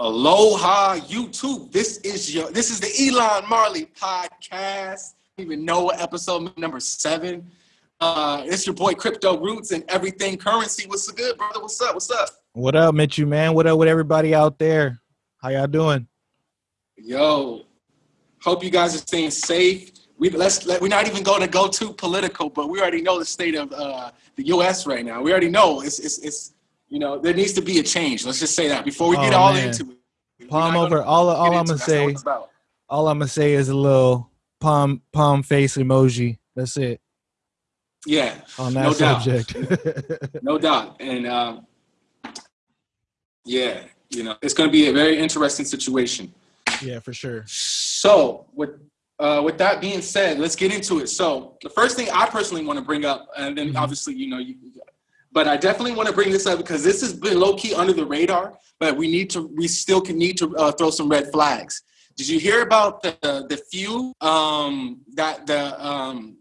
Aloha YouTube. This is your this is the Elon Marley podcast. Even know what episode number seven. Uh it's your boy Crypto Roots and everything currency. What's good, brother? What's up? What's up? What up, Mitchu, man? What up with everybody out there? How y'all doing? Yo, hope you guys are staying safe. We let's let, we're not even going to go too political, but we already know the state of uh, the U.S. right now. We already know it's it's it's you know, there needs to be a change. Let's just say that before we get oh, all man. into it. Palm over. All all I'm gonna say. All I'm gonna say is a little palm palm face emoji. That's it. Yeah. On that no subject. Doubt. no doubt. And um, yeah, you know, it's going to be a very interesting situation. Yeah, for sure. So with uh, with that being said, let's get into it. So the first thing I personally want to bring up, and then mm-hmm. obviously, you know, you, but I definitely want to bring this up because this has been low key under the radar, but we need to, we still can need to uh, throw some red flags. Did you hear about the the few um, that the um,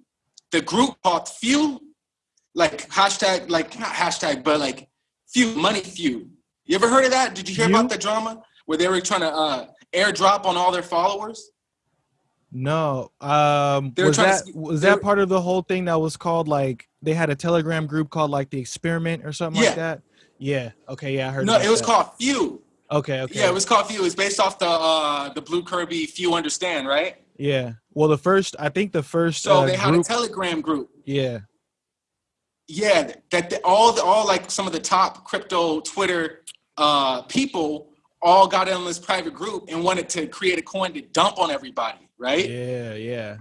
the group called few, like hashtag like not hashtag but like few money few. You ever heard of that? Did you hear few? about the drama where they were trying to uh, airdrop on all their followers? No. Um, was that to, was that part of the whole thing that was called like they had a Telegram group called like the Experiment or something yeah. like that? Yeah. Okay. Yeah, I heard. No, it was that. called Few. Okay. Okay. Yeah, it was called Few. It's based off the uh the Blue Kirby Few Understand, right? Yeah. Well, the first I think the first. So uh, they had group, a Telegram group. Yeah. Yeah, that the, all the all like some of the top crypto Twitter uh people all got in this private group and wanted to create a coin to dump on everybody right? Yeah, yeah.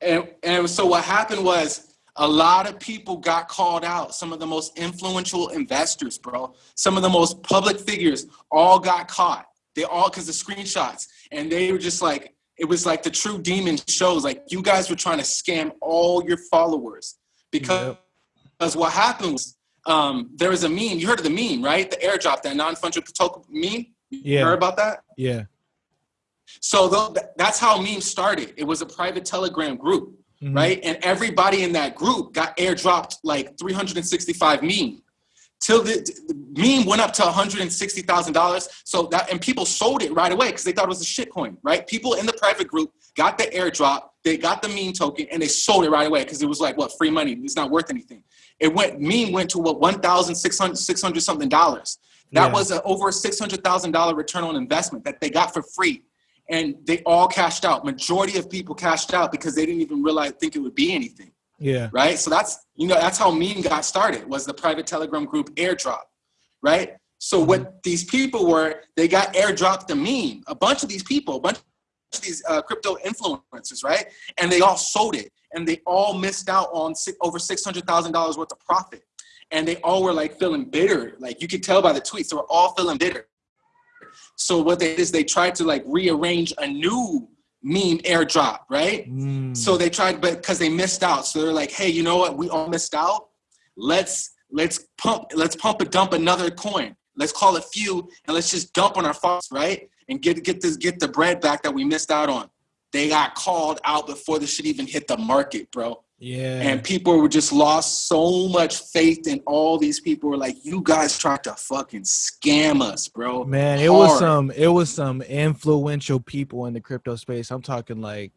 And and so what happened was a lot of people got called out. Some of the most influential investors, bro. Some of the most public figures all got caught. They all because the screenshots, and they were just like, it was like the true demon shows. Like you guys were trying to scam all your followers because yep. because what happened was um, there was a meme. You heard of the meme, right? The airdrop, that non-fungible token meme. You yeah. heard about that? Yeah. So that's how memes started. It was a private Telegram group, mm-hmm. right? And everybody in that group got airdropped like 365 meme. Till the, the meme went up to $160,000. So that, and people sold it right away because they thought it was a shitcoin, right? People in the private group got the airdrop, they got the meme token, and they sold it right away because it was like, what, free money? It's not worth anything. It went, meme went to what, 1,600 600 something dollars. That yeah. was a, over a $600,000 return on investment that they got for free and they all cashed out. Majority of people cashed out because they didn't even realize think it would be anything. Yeah. Right. So that's you know that's how meme got started was the private Telegram group airdrop. Right. So mm-hmm. what these people were, they got airdropped the meme. A bunch of these people, a bunch of these uh, crypto influencers, right? And they all sold it, and they all missed out on six, over six hundred thousand dollars worth of profit. And they all were like feeling bitter. Like you could tell by the tweets, they were all feeling bitter. So what they did is they tried to like rearrange a new meme airdrop, right? Mm. So they tried, but because they missed out, so they're like, hey, you know what? We all missed out. Let's let's pump let's pump and dump another coin. Let's call it few and let's just dump on our followers, right? And get get this get the bread back that we missed out on. They got called out before the shit even hit the market, bro. Yeah. And people were just lost so much faith in all these people were like, you guys tried to fucking scam us, bro. Man, Hard. it was some it was some influential people in the crypto space. I'm talking like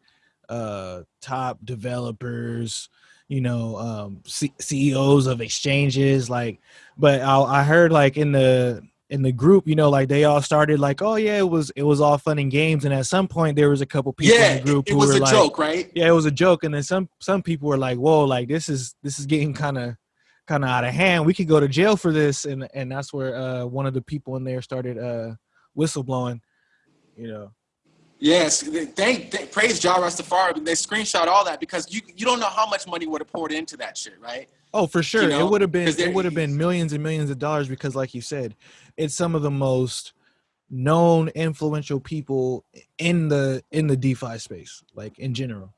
uh top developers, you know, um C- CEOs of exchanges, like but I, I heard like in the in the group, you know, like they all started like, oh yeah, it was it was all fun and games, and at some point there was a couple people yeah, in the group it who was were a like, joke, right? Yeah, it was a joke, and then some some people were like, whoa, like this is this is getting kind of kind of out of hand. We could go to jail for this, and and that's where uh, one of the people in there started uh, whistleblowing, you know. Yes, thank, thank praise Jah Rastafari. They screenshot all that because you you don't know how much money would have poured into that shit, right? Oh, for sure. You know? It would have been it would have been millions and millions of dollars because, like you said, it's some of the most known influential people in the in the DeFi space, like in general.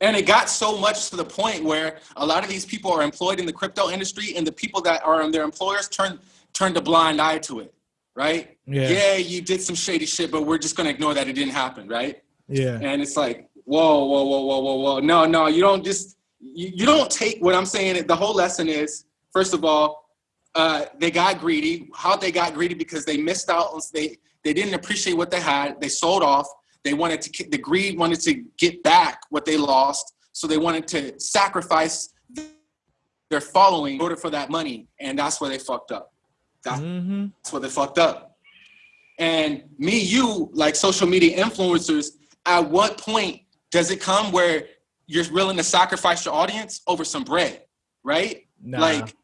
And it got so much to the point where a lot of these people are employed in the crypto industry, and the people that are their employers turn turned a blind eye to it right? Yeah. yeah, you did some shady shit, but we're just gonna ignore that it didn't happen, right? Yeah. And it's like, whoa, whoa, whoa, whoa, whoa, whoa. No, no, you don't just you, you don't take what I'm saying. The whole lesson is, first of all, uh, they got greedy. How they got greedy because they missed out. On, they they didn't appreciate what they had. They sold off. They wanted to. The greed wanted to get back what they lost. So they wanted to sacrifice their following in order for that money, and that's where they fucked up. That's, Mhm. that's where they fucked up. And me, you, like social media influencers, at what point does it come where you're willing to sacrifice your audience over some bread, right? Nah. Like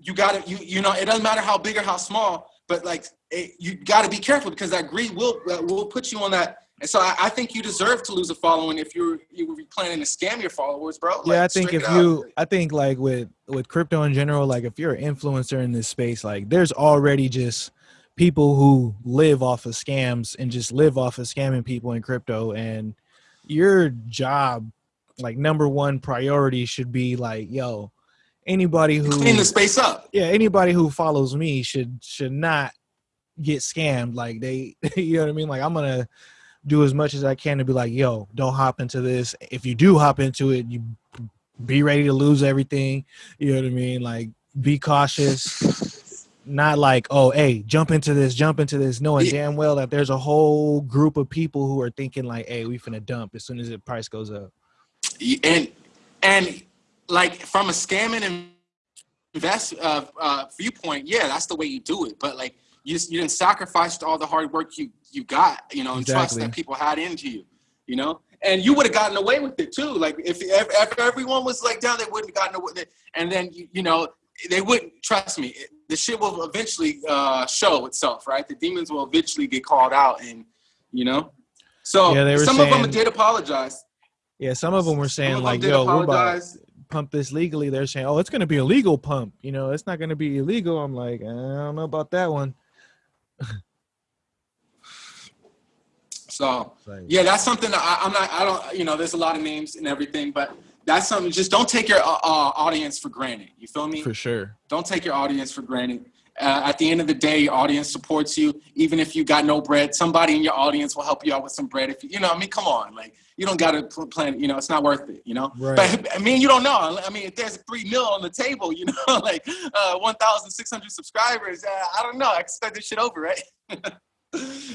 you gotta, you you know, it doesn't matter how big or how small, but like it, you gotta be careful because that greed will will put you on that. And so I, I think you deserve to lose a following if you're you were planning to scam your followers, bro. yeah, I think if you, I think like with with crypto in general, like if you're an influencer in this space, like there's already just people who live off of scams and just live off of scamming people in crypto, and your job, like number one priority, should be like, yo, anybody who clean the space up. yeah anybody who follows me should should not get scammed like they you know what i mean like i'm gonna do as much as i can to be like yo don't hop into this. If you do hop into it you be ready to lose everything. You know what i mean? Like be cautious. Not like oh hey jump into this jump into this knowing Yeah. damn well that there's a whole group of people who are thinking like hey we finna dump as soon as the price goes up. And and like from a scamming and invest uh, uh, viewpoint, yeah, that's the way you do it. But like you, you didn't sacrifice all the hard work you you got, you know, and trust that people had into you, you know. And you would have gotten away with it too. Like if, if if everyone was like down, they wouldn't have gotten away with it. And then you, you know they wouldn't trust me. it- The shit will eventually uh, show itself, right? The demons will eventually get called out, and you know. So Yeah, they were some of them did apologize. yeah some of them were saying them like yo we're about apologize. pump this legally, they're saying, "Oh, it's going to be a legal pump." You know, it's not going to be illegal. I'm like, I don't know about that one. So yeah, that's something that I, I'm not. I don't. You know, there's a lot of names and everything, but that's something. Just don't take your uh, uh, audience for granted. You feel me? for sure. Don't take your audience for granted. Uh, at the end of the day, your audience supports you, even if you got no bread. Somebody in your audience will help you out with some bread. If you, you know, I mean, come on, like you don't got to plan. You know, it's not worth it. You know, Right. but I mean, you don't know. I mean, if there's three mil on the table, you know, like uh, 1,600 subscribers, uh, I don't know. I can start this shit over, right?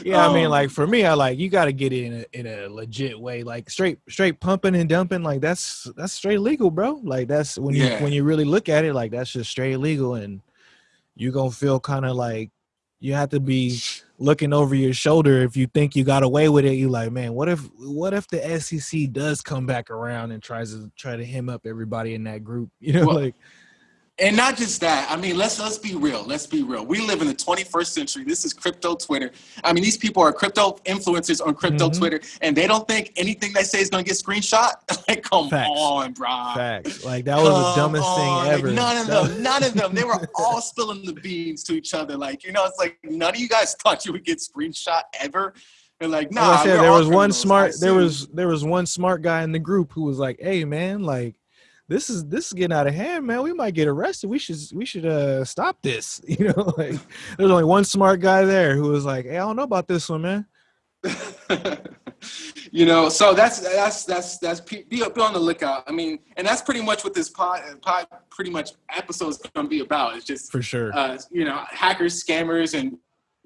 Yeah, I mean, Um, like for me, I like you got to get it in a, in a legit way, like straight straight pumping and dumping. Like that's that's straight legal, bro. Like that's when you Yeah. when you really look at it, like that's just straight legal, and you gonna feel kind of like you have to be looking over your shoulder if you think you got away with it. You like, man, what if what if the SEC does come back around and tries to try to hem up everybody in that group? You know, Well, like And not just that. I mean, let's let's be real. Let's be real. We live in the 21st century. This is crypto Twitter. I mean, these people are crypto influencers on crypto Mhm. Twitter, and they don't think anything they say is gonna get screenshot. like, come Facts. on, bro. facts. Like that was the dumbest on. thing Like, ever. none of them, none of them. They were all spilling the beans to each other. Like, you know, it's like none of you guys thought you would get screenshot ever. They're like, nah. like I said, there was one smart. There was there was one smart guy in the group who was like, "Hey, man, like this is this is getting out of hand, man. We might get arrested. We should we should uh stop this." You know, like there's only one smart guy there who was like, "Hey, I don't know about this one, man." you know, so that's that's that's that's be, be on the lookout. I mean, and that's pretty much what this pod, pod pretty much episode is going to be about. It's just For sure. uh, you know hackers, scammers, and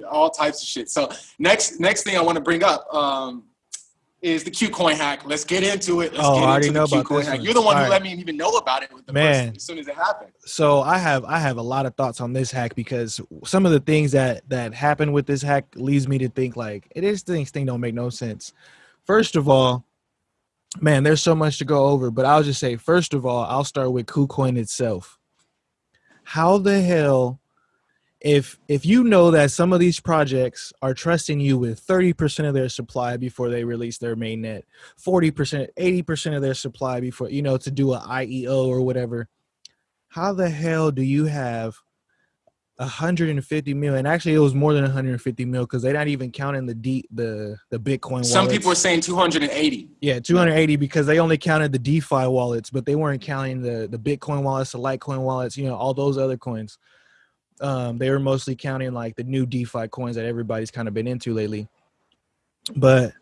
all types of shit. So next next thing I want to bring up um, is the KuCoin hack. Let's get into it. Let's Oh, get I already into know the about KuCoin this hack. one. You're the one All who right. let me even know about it with the Man. first, as soon as it happened. so I have I have a lot of thoughts on this hack because some of the things that that happened with this hack leads me to think like it is things thing don't make no sense. First of all, man, there's so much to go over, but I'll just say first of all, I'll start with KuCoin itself. How the hell if if you know that some of these projects are trusting you with 30% of their supply before they release their mainnet, 40%, 80% of their supply before, you know, to do a IEO or whatever, how the hell do you have 150 million? Actually, it was more than 150 mil because they're not even counting the D, the the Bitcoin. Some wallets. people are saying 280. Yeah, 280 because they only counted the DeFi wallets, but they weren't counting the the Bitcoin wallets, the Litecoin wallets, you know, all those other coins. Um, they were mostly counting like the new DeFi coins that everybody's kind of been into lately. But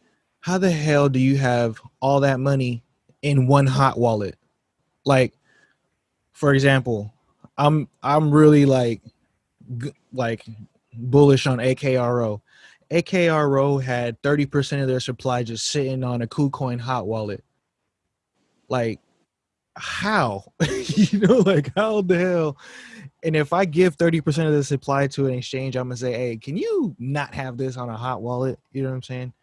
how the hell do you have all that money in one hot wallet? Like, for example, I'm I'm really like like bullish on AKRO. AKRO had 30% of their supply just sitting on a KuCoin hot wallet. Like, how? you know, like how the hell? And if I give 30% of the supply to an exchange, I'm gonna say, hey, can you not have this on a hot wallet? You know what I'm saying?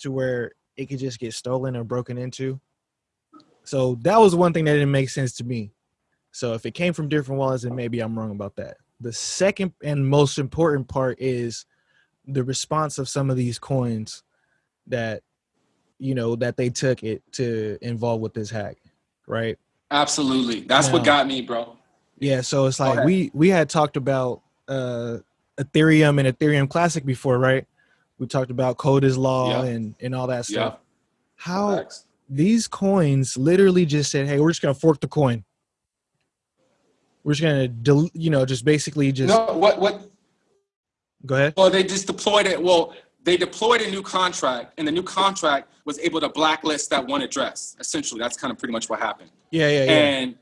To where it could just get stolen or broken into. So that was one thing that didn't make sense to me. So if it came from different wallets, then maybe I'm wrong about that. The second and most important part is the response of some of these coins that you know that they took it to involve with this hack, right? Absolutely. That's what got me, bro. Yeah, so it's like we we had talked about uh Ethereum and Ethereum Classic before, right? We talked about code is law Yeah. and and all that Yeah. stuff. How Facts. these coins literally just said, "Hey, we're just gonna fork the coin. We're just gonna, del- you know, just basically just No, what what go ahead." well they just deployed it. Well, they deployed a new contract and the new contract was able to blacklist that one address. Essentially, that's kind of pretty much what happened. Yeah, yeah, yeah. and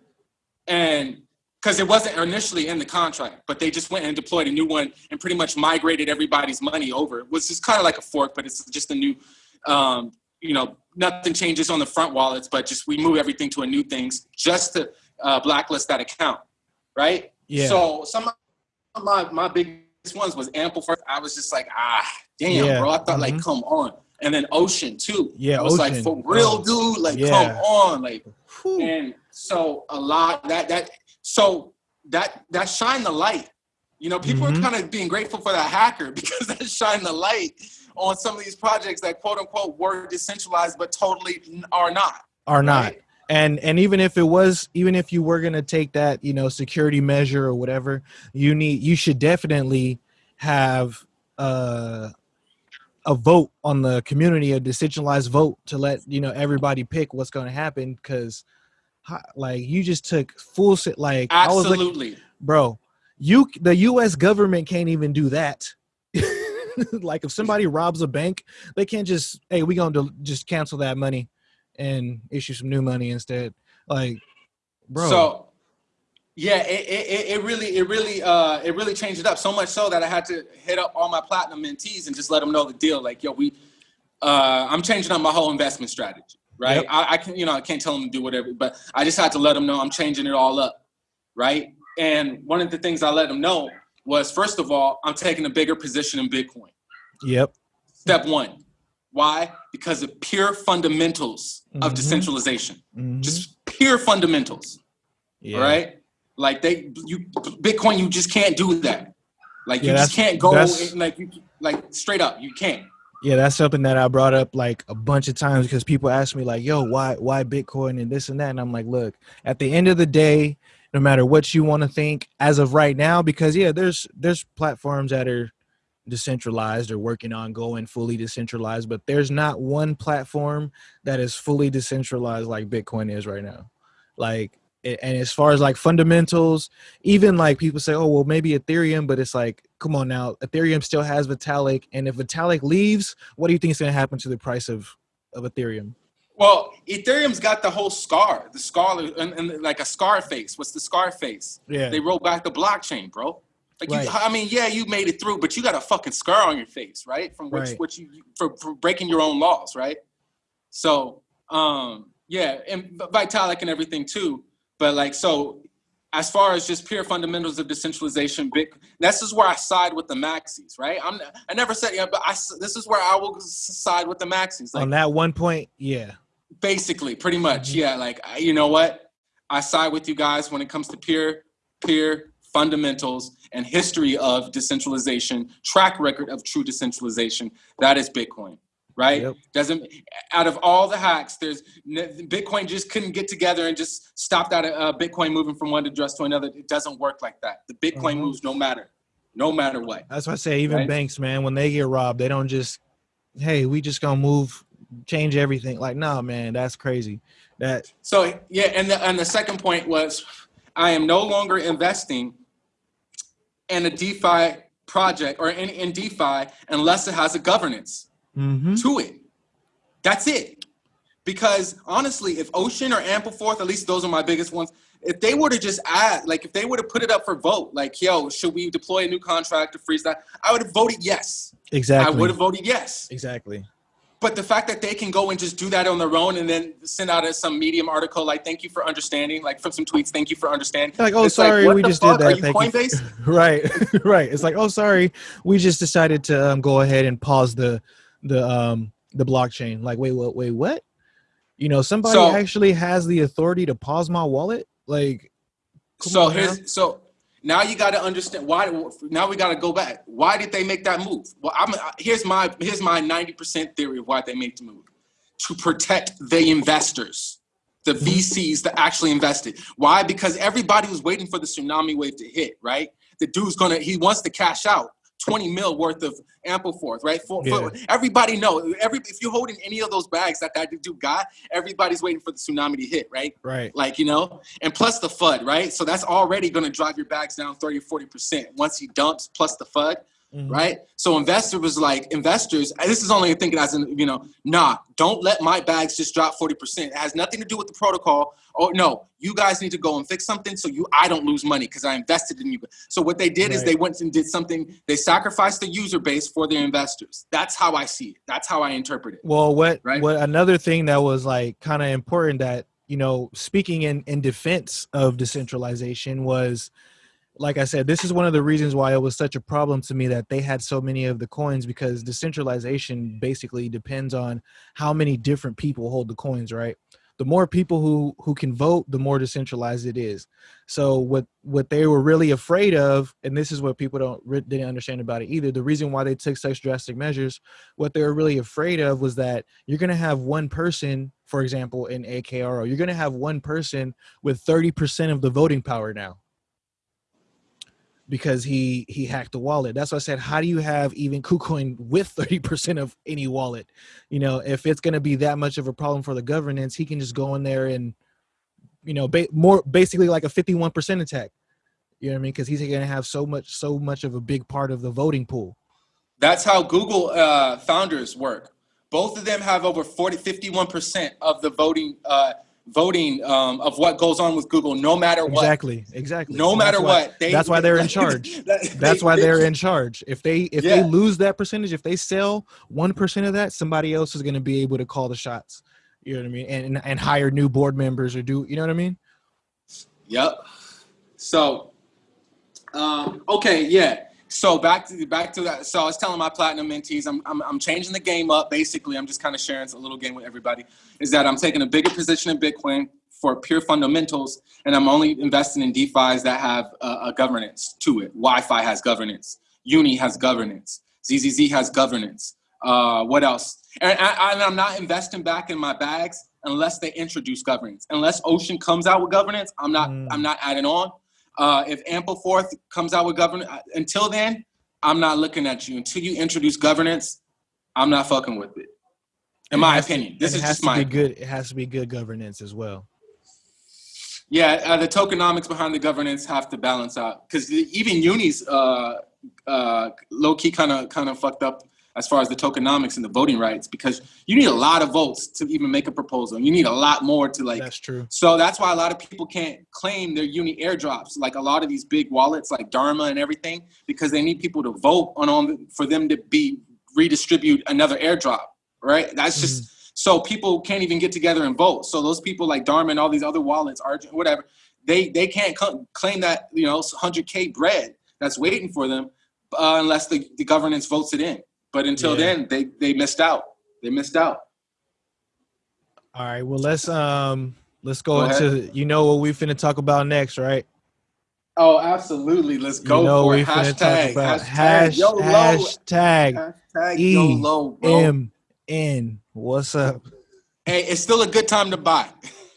and because it wasn't initially in the contract, but they just went and deployed a new one and pretty much migrated everybody's money over. It was just kind of like a fork, but it's just a new, um, you know, nothing changes on the front wallets, but just we move everything to a new things just to uh, blacklist that account, right? Yeah. So some of my my biggest ones was Ample first. I was just like, ah, damn, Yeah. bro. I thought like, Mhm. come on. And then Ocean too. Yeah, I was like, for real, Oh. dude. Like, Yeah. come on, like Whew. and so a lot that that so that that shine the light you know people Mhm. are kind of being grateful for that hacker because that shine the light on some of these projects that quote unquote were decentralized but totally are not Are not. right? And and even if it was, even if you were gonna take that, you know, security measure or whatever, you need, you should definitely have uh, a vote on the community, a decentralized vote to let you know everybody pick what's going to happen. Because, like, you just took full sit. Like, I was like, bro, you the U.S. government can't even do that. like, if somebody robs a bank, they can't just, hey, we gonna do, just cancel that money and issue some new money instead. Like, bro, so yeah it, it, it- it really it really uh it really changed it up so much so that i had to hit up all my platinum mentees and just let them know the deal like yo we uh i'm changing up my whole investment strategy right Yep. I, I can you know i can't tell them to do whatever but i just had to let them know i'm changing it all up right and one of the things i let them know was first of all i'm taking a bigger position in bitcoin yep, step one why because of pure fundamentals of Mhm. decentralization mhm, just pure fundamentals yeah. right? Like they, you Bitcoin, you just can't do that. Like Yeah, you just can't go like you, like straight up, you can't. Yeah, that's something that I brought up like a bunch of times because people ask me like, "Yo, why why Bitcoin and this and that?" And I'm like, "Look, at the end of the day, no matter what you want to think as of right now because yeah, there's there's platforms that are decentralized or working on going fully decentralized, but there's not one platform that is fully decentralized like Bitcoin is right now. Like and as far as like fundamentals, even like people say, oh well, maybe Ethereum, but it's like, come on now, Ethereum still has Vitalik, and if Vitalik leaves, what do you think is going to happen to the price of of Ethereum? Well, Ethereum's got the whole scar, the scar, and, and like a scar face. What's the scar face? Yeah, They rolled back the blockchain, bro. Like you, Right. I mean, yeah, you made it through, but you got a fucking scar on your face, right? From which, Right. you for, for breaking your own laws, right? So, um, yeah, and Vitalik and everything too. But like, so as far as just pure fundamentals of decentralization, big. This is where I side with the maxis, right? I'm. I never said yeah, but I. This is where I will side with the maxis. Like on that one point, yeah, basically, pretty much, Mhm. yeah. Like you know what? I side with you guys when it comes to peer, peer fundamentals and history of decentralization, track record of true decentralization. That is Bitcoin, right? Yep. Doesn't out of all the hacks, there's Bitcoin just couldn't get together and just stop that uh, Bitcoin moving from one address to another. It doesn't work like that. The Bitcoin Mhm. moves no matter, no matter what. that's why I say even Right. banks, man, when they get robbed, they don't just, hey, we just gonna move, change everything. Like, nah, man, that's crazy. That So yeah, and the and the second point was, I am no longer investing in a DeFi project or in, in DeFi unless it has a governance mhm. to it. That's it. Because honestly, if Ocean or Ampleforth, at least those are my biggest ones, if they were to just add, like if they were to put it up for vote, like, yo, should we deploy a new contract to freeze that? I would have voted yes. Exactly. I would have voted yes. Exactly. But the fact that they can go and just do that on their own and then send out a, some medium article like "Thank you for understanding," like from some tweets, "Thank you for understanding." Like, oh, It's sorry, what we just fuck? did that. Are you Thank you. Coinbase? right, right. It's like, oh, sorry, we just decided to um, go ahead and pause the the um the blockchain. Like, wait, what? Wait, what? You know, somebody So- actually has the authority to pause my wallet. Like, so here's so now you got to understand why. Now we got to go back. Why did they make that move? Well, I'm here's my here's my ninety percent theory of why they made the move to protect the investors, the Mm-hmm. VCs that actually invested. Why? Because everybody was waiting for the tsunami wave to hit. Right? The dude's gonna he wants to cash out. 20 mil worth of Ampleforth, right? For, for- everybody know every if you're holding any of those bags that that dude got, everybody's waiting for the tsunami to hit, right? right. like you know and plus the fud right so that's already going to drive your bags down 30 40% once he dumps plus the fud Mhm. right? So investor was like investors this is only thinking as in you know nah don't let my bags just drop 40% it has nothing to do with the protocol. Oh no you guys need to go and fix something so you i don't lose money because i invested in you. So what they did is they went and did something they sacrificed the user base for their investors. That's how i see it. That's how i interpret it. Well, what Right? what another thing that was like kind of important that you know, speaking in in defense of decentralization was like I said, this is one of the reasons why it was such a problem to me that they had so many of the coins because decentralization basically depends on how many different people hold the coins, right? The more people who who can vote, the more decentralized it is. So what what they were really afraid of, and this is what people don't didn't understand about it either. The reason why they took such drastic measures, what they were really afraid of was that you're going to have one person, for example, in AKRO, you're going to have one person with 30% of the voting power now because he he hacked the wallet. That's why I said, how do you have even KuCoin with 30% of any wallet? You know, if it's going to be that much of a problem for the governance, he can just go in there and, you know, ba- more basically like a 51% attack. You know what I mean? Because he's going to have so much so much of a big part of the voting pool. That's how Google uh, founders work. Both of them have over 40, 51% of the voting, uh, voting um, of what goes on with Google, no matter what. Exactly. Exactly. No matter why- what. They, that's why they're in charge. That- That's why they- they're in charge. If they if Yeah. they lose that percentage, if they sell one percent of that, somebody else is going to be able to call the shots. You know what I mean? And and hire new board members or do you know what I mean? Yep. So, um, okay, yeah. So back to back to that. So I was telling my platinum mentees, I'm I'm, I'm changing the game up. Basically, I'm just kind of sharing a little game with everybody. Is that I'm taking a bigger position in Bitcoin for pure fundamentals, and I'm only investing in DeFi's that have a, a governance to it. YFI has governance. Uni has governance. ZZZ has governance. Uh, what else? And, I, and I'm not investing back in my bags unless they introduce governance. Unless Ocean comes out with governance, I'm not. Mm. I'm not adding on. Uh, if Ampleforth comes out with governance, until then, I'm not looking at you. Until you introduce governance, I'm not fucking with it. In It my has to- opinion, this is has just to my be good. It has to be good governance as well. Yeah, uh, the tokenomics behind the governance have to balance out because even unis uh, uh, low key kind of kind of fucked up as far as the tokenomics and the voting rights because you need a lot of votes to even make a proposal. You need a lot more to like. That's true. So that's why a lot of people can't claim their uni airdrops, like a lot of these big wallets, like Dharma and everything, because they need people to vote on on for them to be redistribute another airdrop. Right? That's just so people can't even get together and vote. So those people like Dharma and all these other wallets, Argent, whatever, they they can't claim that you know 100k bread that's waiting for them uh, unless the, the governance votes it in. But until Yeah. then, they they missed out. They missed out. All right. Well, let's um let's go, Go ahead. into you know what we finna talk about next, right? Oh, absolutely. Let's go you know for it. Hashtag, talk about hashtag, hash, YOLO. hashtag Hashtag E YOLO. M N. What's up? Hey, it's still a good time to buy.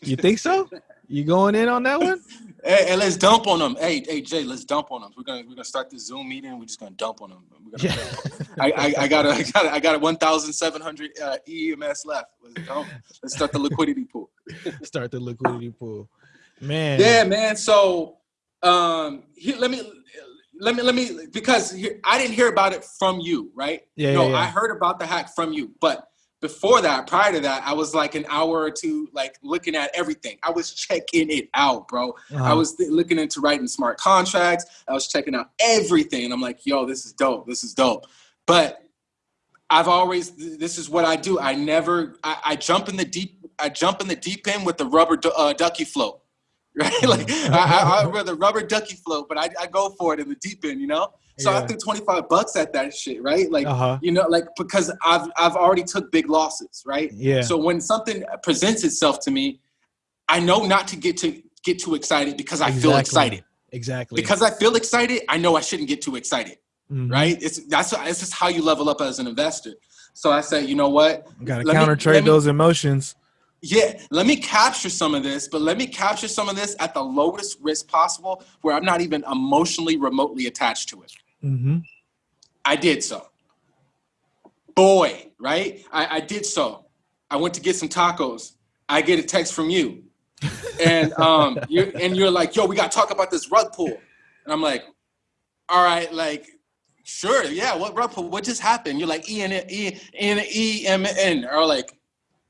You think so? You going in on that one? Hey, hey, let's dump on them. Hey, hey, Jay, let's dump on them. We're gonna we're gonna start this Zoom meeting. We're just gonna dump on them. We're gonna, Yeah. I, I, I got a, I got a, I got a 1,700 uh, EMS left. Let's go. Let's start the liquidity pool. Start the liquidity pool. Man. Yeah, man. So, um, here, let me, let me, let me, because I didn't hear about it from you, right? Yeah, no, yeah, yeah. I heard about the hack from you, but before that, prior to that, I was like an hour or two, like looking at everything. I was checking it out, bro. Uh-huh. I was th- looking into writing smart contracts. I was checking out everything. And I'm like, yo, this is dope. This is dope. But I've always, this is what I do. I never, I, I jump in the deep, I jump in the deep end with the rubber du- uh, ducky float, right? like I, I, I rather rubber ducky float, but I, I go for it in the deep end, you know? So I threw 25 bucks at that shit, right? Like, Uh-huh. you know, like because I've I've already took big losses, right? Yeah. So when something presents itself to me, I know not to get to get too excited because I feel excited. Exactly. Because I feel excited, I know I shouldn't get too excited, Mhm. right? It's that's this is how you level up as an investor. So I said, you know what? Gotta counter trade those emotions. Yeah, let me capture some of this, but let me capture some of this at the lowest risk possible, where I'm not even emotionally remotely attached to it. hmm I did so. Boy, right? I, I did so. I went to get some tacos. I get a text from you. And um you're and you're like, yo, we gotta talk about this rug pull. And I'm like, all right, like, sure, yeah, what rug pull? What just happened? You're like E N E N E M N. Or like,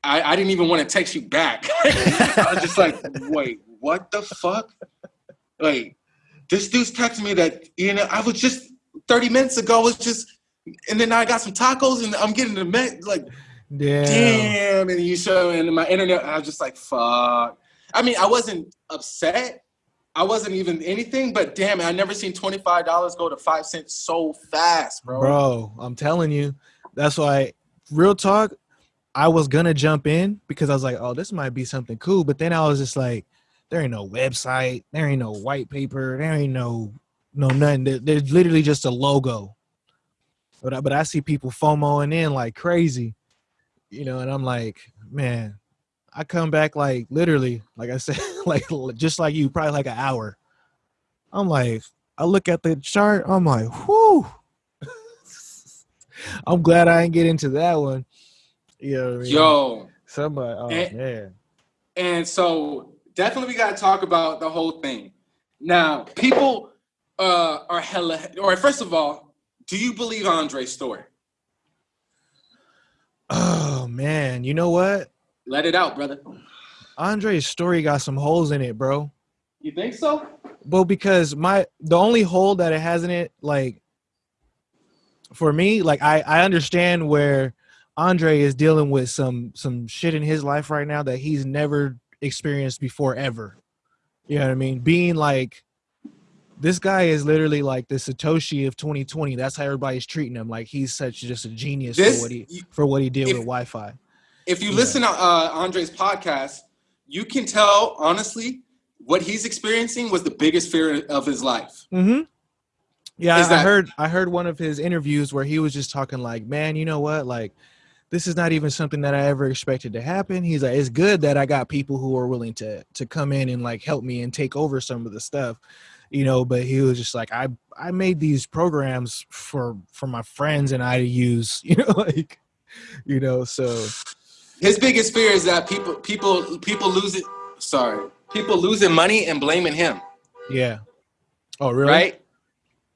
I, I didn't even want to text you back. I was just like, wait, what the fuck? Like, this dude's texting me that, you know, I was just 30 minutes ago was just and then I got some tacos and I'm getting the me- like Damn. damn and you show and my internet I was just like fuck. I mean I wasn't upset. I wasn't even anything, but damn I never seen $25 go to five cents so fast, bro. Bro, I'm telling you. That's why real talk, I was gonna jump in because I was like, oh, this might be something cool. But then I was just like, there ain't no website, there ain't no white paper, there ain't no no nothing. There- There's literally just a logo. But I, but I see people FOMOing in like crazy, you know, and I'm like, man, I come back like literally, like I said, like just like you, probably like an hour. I'm like, I look at the chart, I'm like, whoo. I'm glad I didn't get into that one. You know I mean? Yo, Somebody, oh Eh. man. and so definitely we got to talk about the whole thing. Now, people uh, are hella. Or first of all, do you believe Andre's story? Oh man, you know what? Let it out, brother. Andre's story got some holes in it, bro. You think so? Well, because my the only hole that it has in it, like for me, like I I understand where Andre is dealing with some some shit in his life right now that he's never experienced before ever. You know what I mean? Being like this guy is literally like the Satoshi of 2020. That's how everybody's treating him. Like he's such just a genius This, for what he for what he did if- with YFI. if you Yeah. listen to uh, Andre's podcast, you can tell honestly what he's experiencing was the biggest fear of his life. Mm-hmm. Yeah, Is I, I heard I heard one of his interviews where he was just talking like, man, you know what? Like, this is not even something that I ever expected to happen. He's like, it's good that I got people who are willing to to come in and like help me and take over some of the stuff, you know. But he was just like, I I made these programs for for my friends and I to use, you know, like, you know. So His biggest fear is that people people people lose it. Sorry, people losing money and blaming him. yeah. Oh really? Right?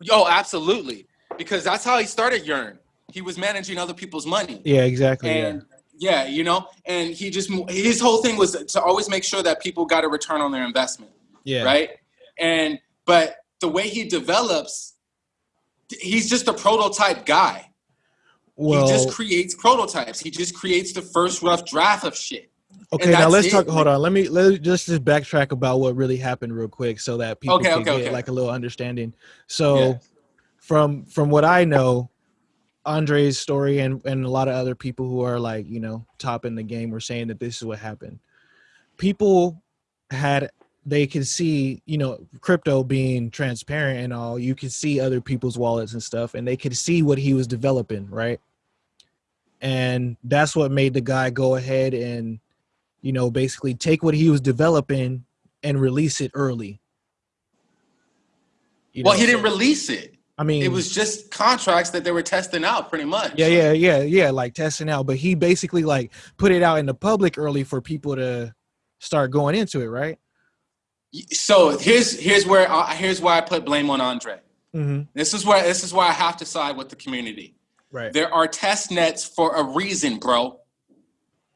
Yo, absolutely. Because that's how he started Yearn. He was managing other people's money. Yeah, exactly. and yeah. you know, and he just his whole thing was to always make sure that people got a return on their investment. yeah. yeah. right? And but the way he develops, he's just a prototype guy. Well, he just creates prototypes. He just creates the first rough draft of shit. Okay, now let's it. talk. Hold on, let me let just just backtrack about what really happened real quick, so that people Okay, can okay, get okay. like a little understanding. So, Yeah. from from what I know, Andre's story and and a lot of other people who are like you know top in the game were saying that this is what happened. People had they could see you know crypto being transparent and all. You could see other people's wallets and stuff, and they could see what he was developing, right? And that's what made the guy go ahead and you know, basically take what he was developing and release it early. You well, know, he didn't release it. I mean, It was just contracts that they were testing out, pretty much. yeah, yeah, yeah, yeah, like testing out. But he basically like put it out in the public early for people to start going into it, right? So here's here's where I, here's why I put blame on Andre. Mm-hmm. This is where this is why I have to side with the community. Right. There are test nets for a reason, bro.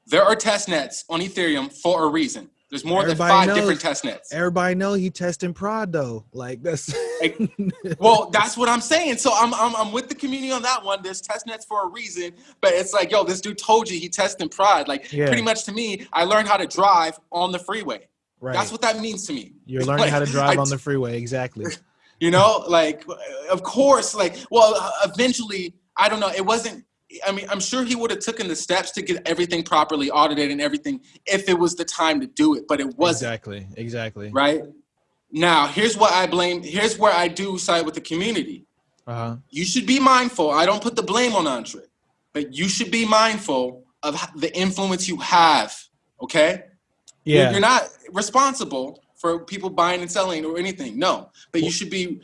there are test nets on Ethereum for a reason. There's more Everybody than five knows. different test nets. Everybody know he testing prod though. Like that's Well, that's what I'm saying. So I'm, I'm I'm with the community on that one. There's test nets for a reason, but it's like, yo, this dude told you he testing prod. Like Yeah. pretty much to me, I learned how to drive on the freeway. right. That's what that means to me. You're learning Like, how to drive I- on the freeway. Exactly. You know, like of course, like well, eventually, I don't know. It wasn't. I mean, I'm sure he would have taken the steps to get everything properly audited and everything if it was the time to do it, but it wasn't. Exactly. Exactly. Right now, here's what I blame. Here's where I do side with the community. Uh-huh. You should be mindful. I don't put the blame on Andre, but you should be mindful of the influence you have. Okay. Yeah. You're not responsible for people buying and selling or anything. No, but you should be.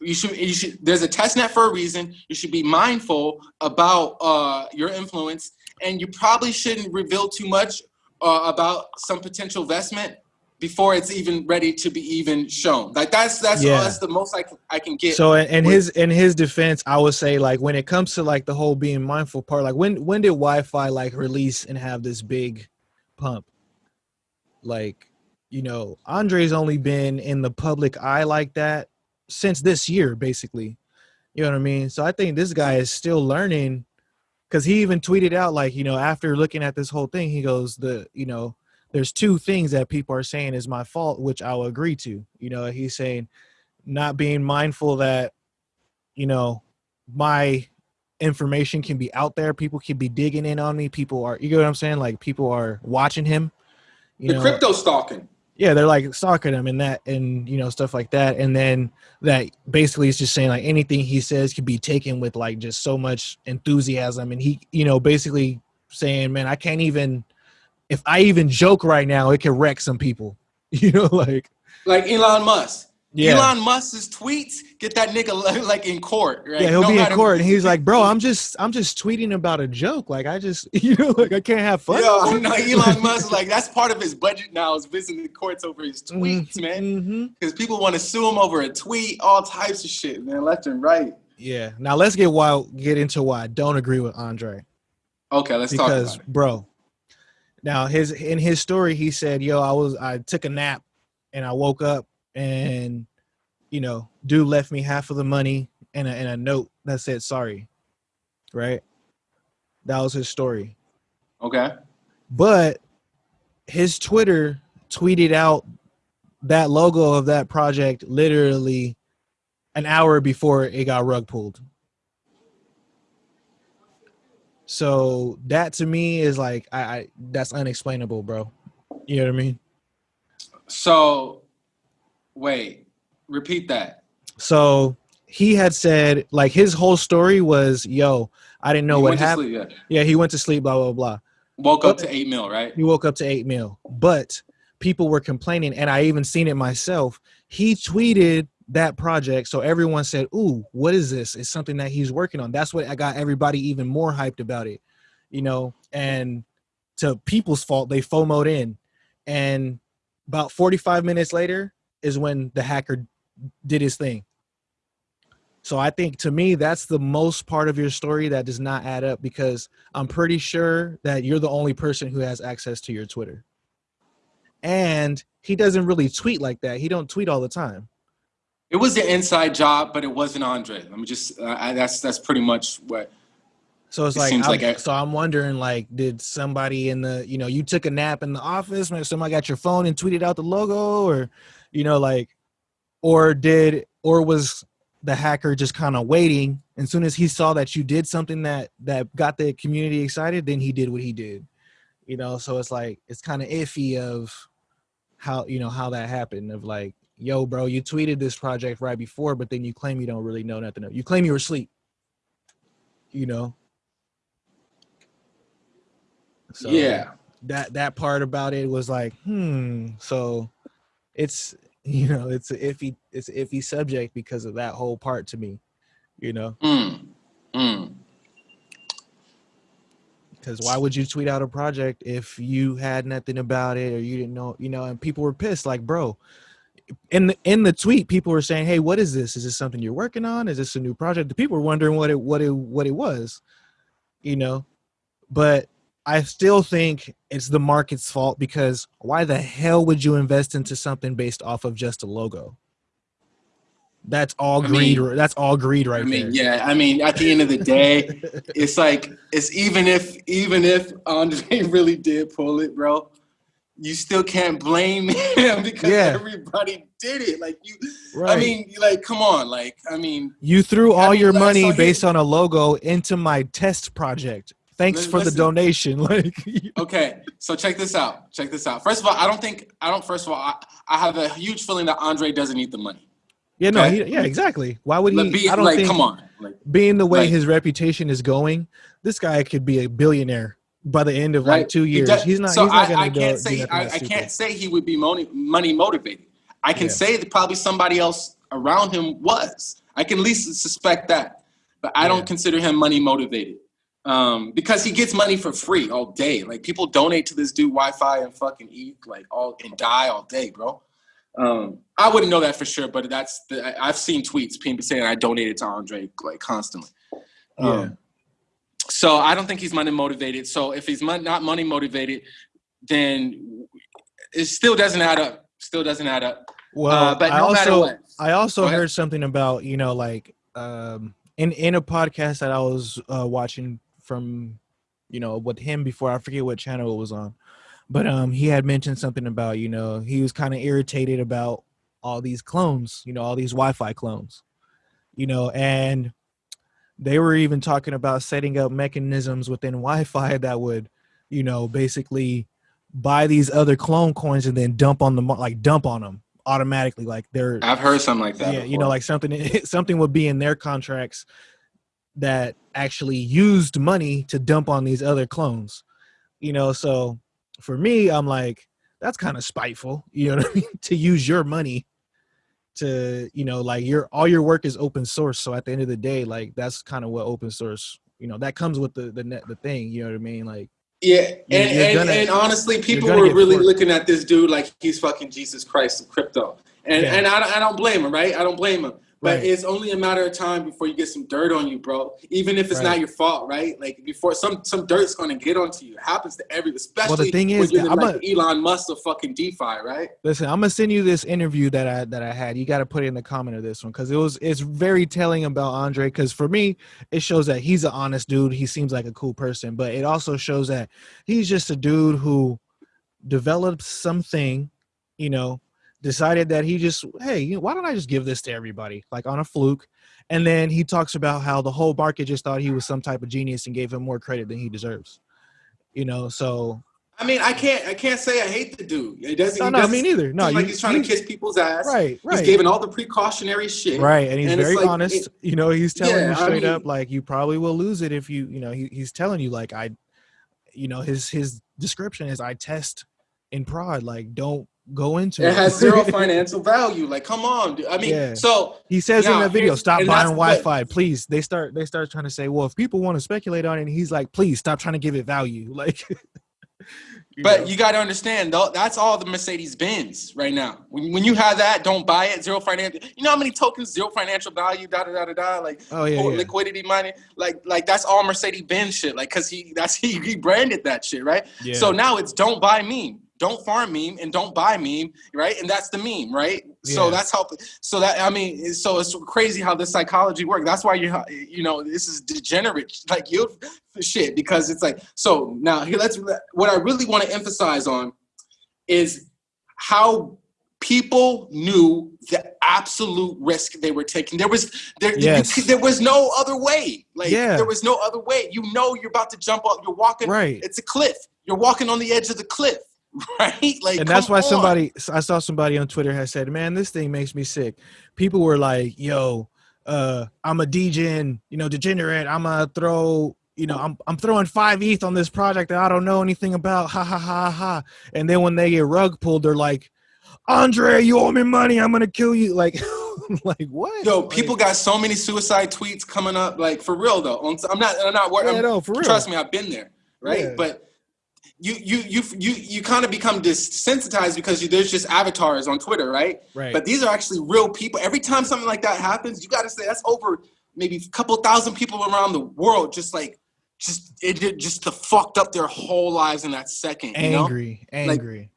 You should. You should. There's a test net for a reason. You should be mindful about uh, your influence, and you probably shouldn't reveal too much uh, about some potential investment before it's even ready to be even shown. Like that's that's Yeah. that's the most I can I can get. So in, with- his in his defense, I would say like when it comes to like the whole being mindful part, like when when did YFI like release and have this big pump? Like, you know, Andre's only been in the public eye like that since this year, basically. You know what I mean? So I think this guy is still learning because he even tweeted out like, you know, after looking at this whole thing, he goes, the you know, there's two things that people are saying is my fault, which I will agree to. You know, he's saying not being mindful that you know my information can be out there people can be digging in on me people are you get what i'm saying like people are watching him you the know crypto stalking. Yeah they're like stalking him and that and you know stuff like that and then that basically is just saying like anything he says can be taken with like just so much enthusiasm and he you know basically saying man i can't even if i even joke right now it can wreck some people you know like Like Elon Musk. Yeah Elon Musk's tweets get that nigga like in court, right? Yeah, he'll No be in court, and he's like, "Bro, I'm just, I'm just tweeting about a joke. Like, I just, you know, like I can't have fun." Yo, no, Elon Musk, like that's part of his budget now is visiting the courts over his tweets, man. hmm Because people want to sue him over a tweet, all types of shit, man, left and right. Yeah. Now let's get why, get into why I don't agree with Andre Okay, let's talk because, about it. bro. Now his in his story, he said, "Yo, I was, I took a nap, and I woke up, and you know, dude left me half of the money and a, and a note that said sorry." Right. That was his story. Okay. but his Twitter tweeted out that logo of that project literally an hour before it got rug pulled. So that to me is like I, I that's unexplainable, bro. You know what I mean? So, wait, repeat that. So he had said like his whole story was, "Yo, I didn't know He what happened." sleep, yeah. Yeah, he went to sleep. Blah blah blah. Woke up to eight mil, right? He woke up to eight mil, but people were complaining, and I even seen it myself. He tweeted that project, so everyone said, "Ooh, what is this? It's something that he's working on." That's what I got everybody even more hyped about it, you know. And to people's fault, they FOMOed in, and about forty-five minutes later is when the hacker did his thing. So I think to me that's the most part of your story that does not add up because I'm pretty sure that you're the only person who has access to your Twitter. And he doesn't really tweet like that. He don't tweet all the time. It was an inside job, but it wasn't Andre. Let me just. Uh, I, that's that's pretty much what. So it's It like, I'm, like a- so I'm wondering like did somebody in the, you know, you took a nap in the office, maybe somebody got your phone and tweeted out the logo or you know like or did or was the hacker just kind of waiting? And as soon as he saw that you did something that that got the community excited then he did what he did. You know so it's like it's kind of iffy of how you know how that happened of like yo bro you tweeted this project right before but then you claim you don't really know nothing you claim you were asleep. You know? So yeah. that that part about it was like hmm so it's you know it's a iffy it's an iffy subject because of that whole part to me you know Mm. Mm. because why would you tweet out a project if you had nothing about it or you didn't know you know and people were pissed like bro in the in the tweet people were saying hey what is this is this something you're working on is this a new project the people were wondering what it what it what it was you know but I still think it's the market's fault because why the hell would you invest into something based off of just a logo? That's all I greed. mean- that's all greed right I mean, there. yeah. I mean, at the end of the day, it's like it's even if even if Andre really did pull it, bro, you still can't blame him because Yeah. everybody did it. Like you, Right. I mean, like come on, like I mean, you threw all mean, your like, money so based on a logo into my test project. Thanks Li- for the donation. Like, okay. So check this out. Check this out. First of all, I don't think I don't. First of all, I, I have a huge feeling that Andre doesn't need the money. yeah, no, Okay. he, yeah, exactly. Why would he? be, I don't like think. come on, like being the way Like- his reputation is going, this guy could be a billionaire by the end of like two He years. does- he's not. So he's not I, I can't do say I, I can't say he would be money money motivated. I can Yeah. say that probably somebody else around him was. I can at least suspect that, but I Yeah. don't consider him money motivated um, because he gets money for free all day. Like people donate to this dude YFI and fucking eat like all and DAI all day, bro. Um, I wouldn't know that for sure, but that's the, I- I've seen tweets people saying I donated to Andre like constantly. Yeah. Um, so I don't think he's money motivated. So if he's mon- not money motivated, then it still doesn't add up. Still doesn't add up. Well, uh, but I no matter also what, I also heard something about you know like um in in a podcast that I was uh, watching from you know with him before I forget what channel it was on, but um he had mentioned something about you know he was kind of irritated about all these clones, you know all these YFI clones, you know, and they were even talking about setting up mechanisms within YFI that would you know basically buy these other clone coins and then dump on them like dump on them automatically like they're I've heard something like that. yeah you know like something something would be in their contracts that actually used money to dump on these other clones you know so for me i'm like that's kind of spiteful you know what i mean to use your money to you know like your all your work is open source so at the end of the day like that's kind of what open source you know that comes with the the net the thing you know what i mean like Yeah, and, and, gonna- and honestly, people were really forked. looking at this dude like he's fucking Jesus Christ of crypto, and Yeah. and I, I don't blame him, right? I don't blame him, but Right. it's only a matter of time before you get some dirt on you, bro. Even if it's Right. not your fault, right? Like before some some dirt's gonna get onto you. It happens to every, especially thing when is you're that the, I'm like Elon Musk of fucking DeFi, right? Listen, I'm gonna send you this interview that I that I had. You got to put it in the comment of this one because it was it's very telling about Andre. Because for me, it shows that he's an honest dude. He seems like a cool person, but it also shows that he's just a dude who developed something, you know, decided that he just hey, you know, why don't I just give this to everybody like on a fluke, and then he talks about how the whole market just thought he was some type of genius and gave him more credit than he deserves. You know, so I mean, I can't I can't say I hate the dude. It doesn't. no, he no, doesn't me neither. No, seem like you- he's trying you- to kiss people's ass. right, right. He's giving all the precautionary shit. right and he's And very like, honest it- you know he's telling Yeah, you I straight mean- up like you probably will lose it if you you know he, he's telling you like i you know his his description is i test in prod like don't go into It has zero financial value. Like, come on, dude. I mean, Yeah. so he says in Now, the video stop buying YFI please they start they start trying to say well if people want to speculate on it and he's like please stop trying to give it value like you But know? you got to understand, though, that's all the Mercedes Benz right now. When, when you have that, don't buy it. Zero financial. You know how many tokens? Zero financial value. Da da da da da. Like oh yeah, yeah. liquidity money. Like like that's all Mercedes Benz shit. Like because he that's he, he branded that shit right. yeah. So now it's don't buy meme, don't farm meme, and don't buy meme, right? And that's the meme, right? So that's how. So that I mean, so it's crazy how this psychology works. That's why you you know this is degenerate, like you shit, because it's like so now here. Let's what I really want to emphasize on is how people knew the absolute risk they were taking. There was there Yes. c- there was no other way. Like Yeah. there was no other way. You know you're about to jump up. You're walking right it's a cliff. You're walking on the edge of the cliff, right? Like, and that's why on. somebody i saw somebody on twitter has said man this thing makes me sick people were like yo uh i'm a degen you know degenerate i'm gonna throw you know i'm, I'm throwing five eth on this project that i don't know anything about ha ha ha ha and then when they get rug pulled they're like andre you owe me money i'm gonna kill you like like what Yo, Like, people got so many suicide tweets coming up. Like for real though. I'm not. I'm not. worried. yeah, no, for real Trust me, I've been there. Right. Yeah. But you you you you you kind of become desensitized because you, there's just avatars on Twitter, right? right But these are actually real people. Every time something like that happens, you got to say that's over maybe a couple thousand people around the world just like just it just to fucked up their whole lives in that second. You know? Angry, angry.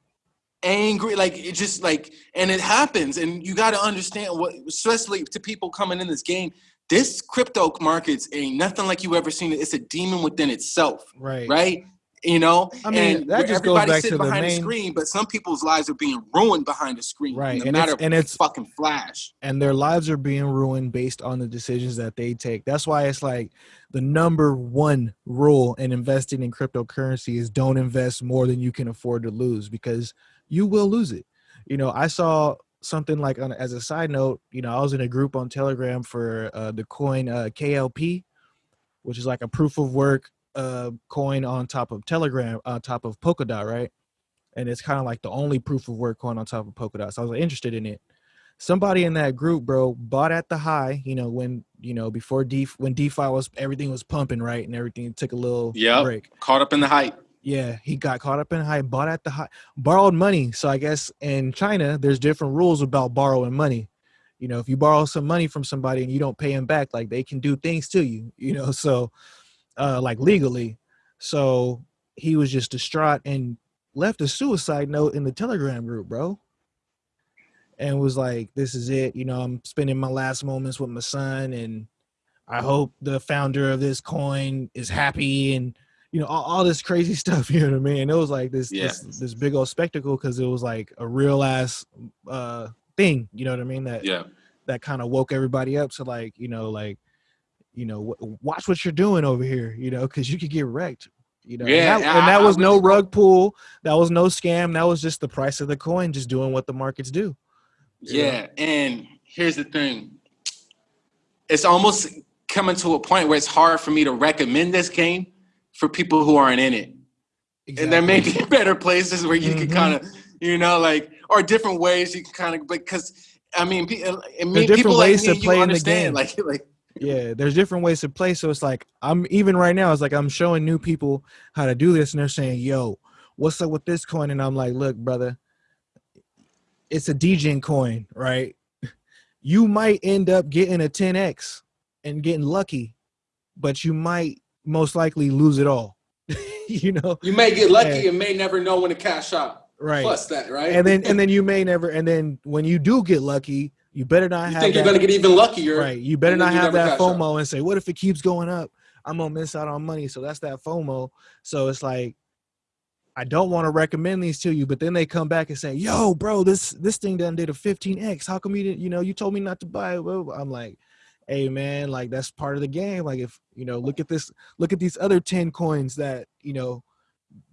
angry like it just like and it happens and you got to understand what especially to people coming in this game this crypto markets ain't nothing like you ever seen it it's a demon within itself right. right you know I mean, and that just goes back to the main- screen but some people's lives are being ruined behind the screen Right, a and matter it's- and it's- fucking flash and their lives are being ruined based on the decisions that they take. That's why it's like the number one rule in investing in cryptocurrency is don't invest more than you can afford to lose because you will lose it. You know, I saw something like on as a side note, you know, I was in a group on Telegram for uh, the coin uh, KLP, which is like a proof of work uh, coin on top of Telegram, on top of Polkadot, right? And it's kind of like the only proof of work coin on top of Polkadot. So I was interested in it somebody in that group, bro, bought at the high, you know, when you know before D when DeFi was everything was pumping right and everything took a little Yep. break. caught up in the hype Yeah, he got caught up in high, bought at the high, borrowed money. So I guess in China, there's different rules about borrowing money. You know, if you borrow some money from somebody and you don't pay them back, like they can do things to you. You know, so uh, like legally. So he was just distraught and left a suicide note in the Telegram group, bro. And was like, "This is it. You know, I'm spending my last moments with my son, and I hope the founder of this coin is happy and." you know all, all this crazy stuff you know what i mean And it was like this Yeah. this, this big old spectacle because it was like a real ass uh thing you know what i mean that yeah that kind of woke everybody up to like you know like you know w- watch what you're doing over here you know because you could get wrecked you know Yeah, and that, and I- that I was no really- rug pull that was no scam that was just the price of the coin just doing what the markets do Yeah. Yeah, and here's the thing. It's almost coming to a point where it's hard for me to recommend this game for people who aren't in it. And there may be better places where you can Mhm. kind of, you know, like, or different ways you can kind of, because I mean, pe- I mean, different people like ways me you play in the understand, game. like, like, yeah there's different ways to play so it's like i'm even right now it's like i'm showing new people how to do this and they're saying yo what's up with this coin and i'm like look brother it's a degen coin right you might end up getting a 10x and getting lucky but you might most likely lose it all you know you may get lucky Yeah. and may never know when to cash out. right Plus that, right? and then and then you may never and then when you do get lucky you better not you have think you're that- gonna get even luckier. Right. You better not have that. FOMO and say, what if it keeps going up? I'm gonna miss out on money. So that's that FOMO. So it's like I don't want to recommend these to you, but then they come back and say, "Yo, bro, this this thing done did a 15x. How come you didn't? You know, you told me not to buy it." I'm like, "Hey, man, like that's part of the game. Like if you know, look at this, look at these other 10 coins that you know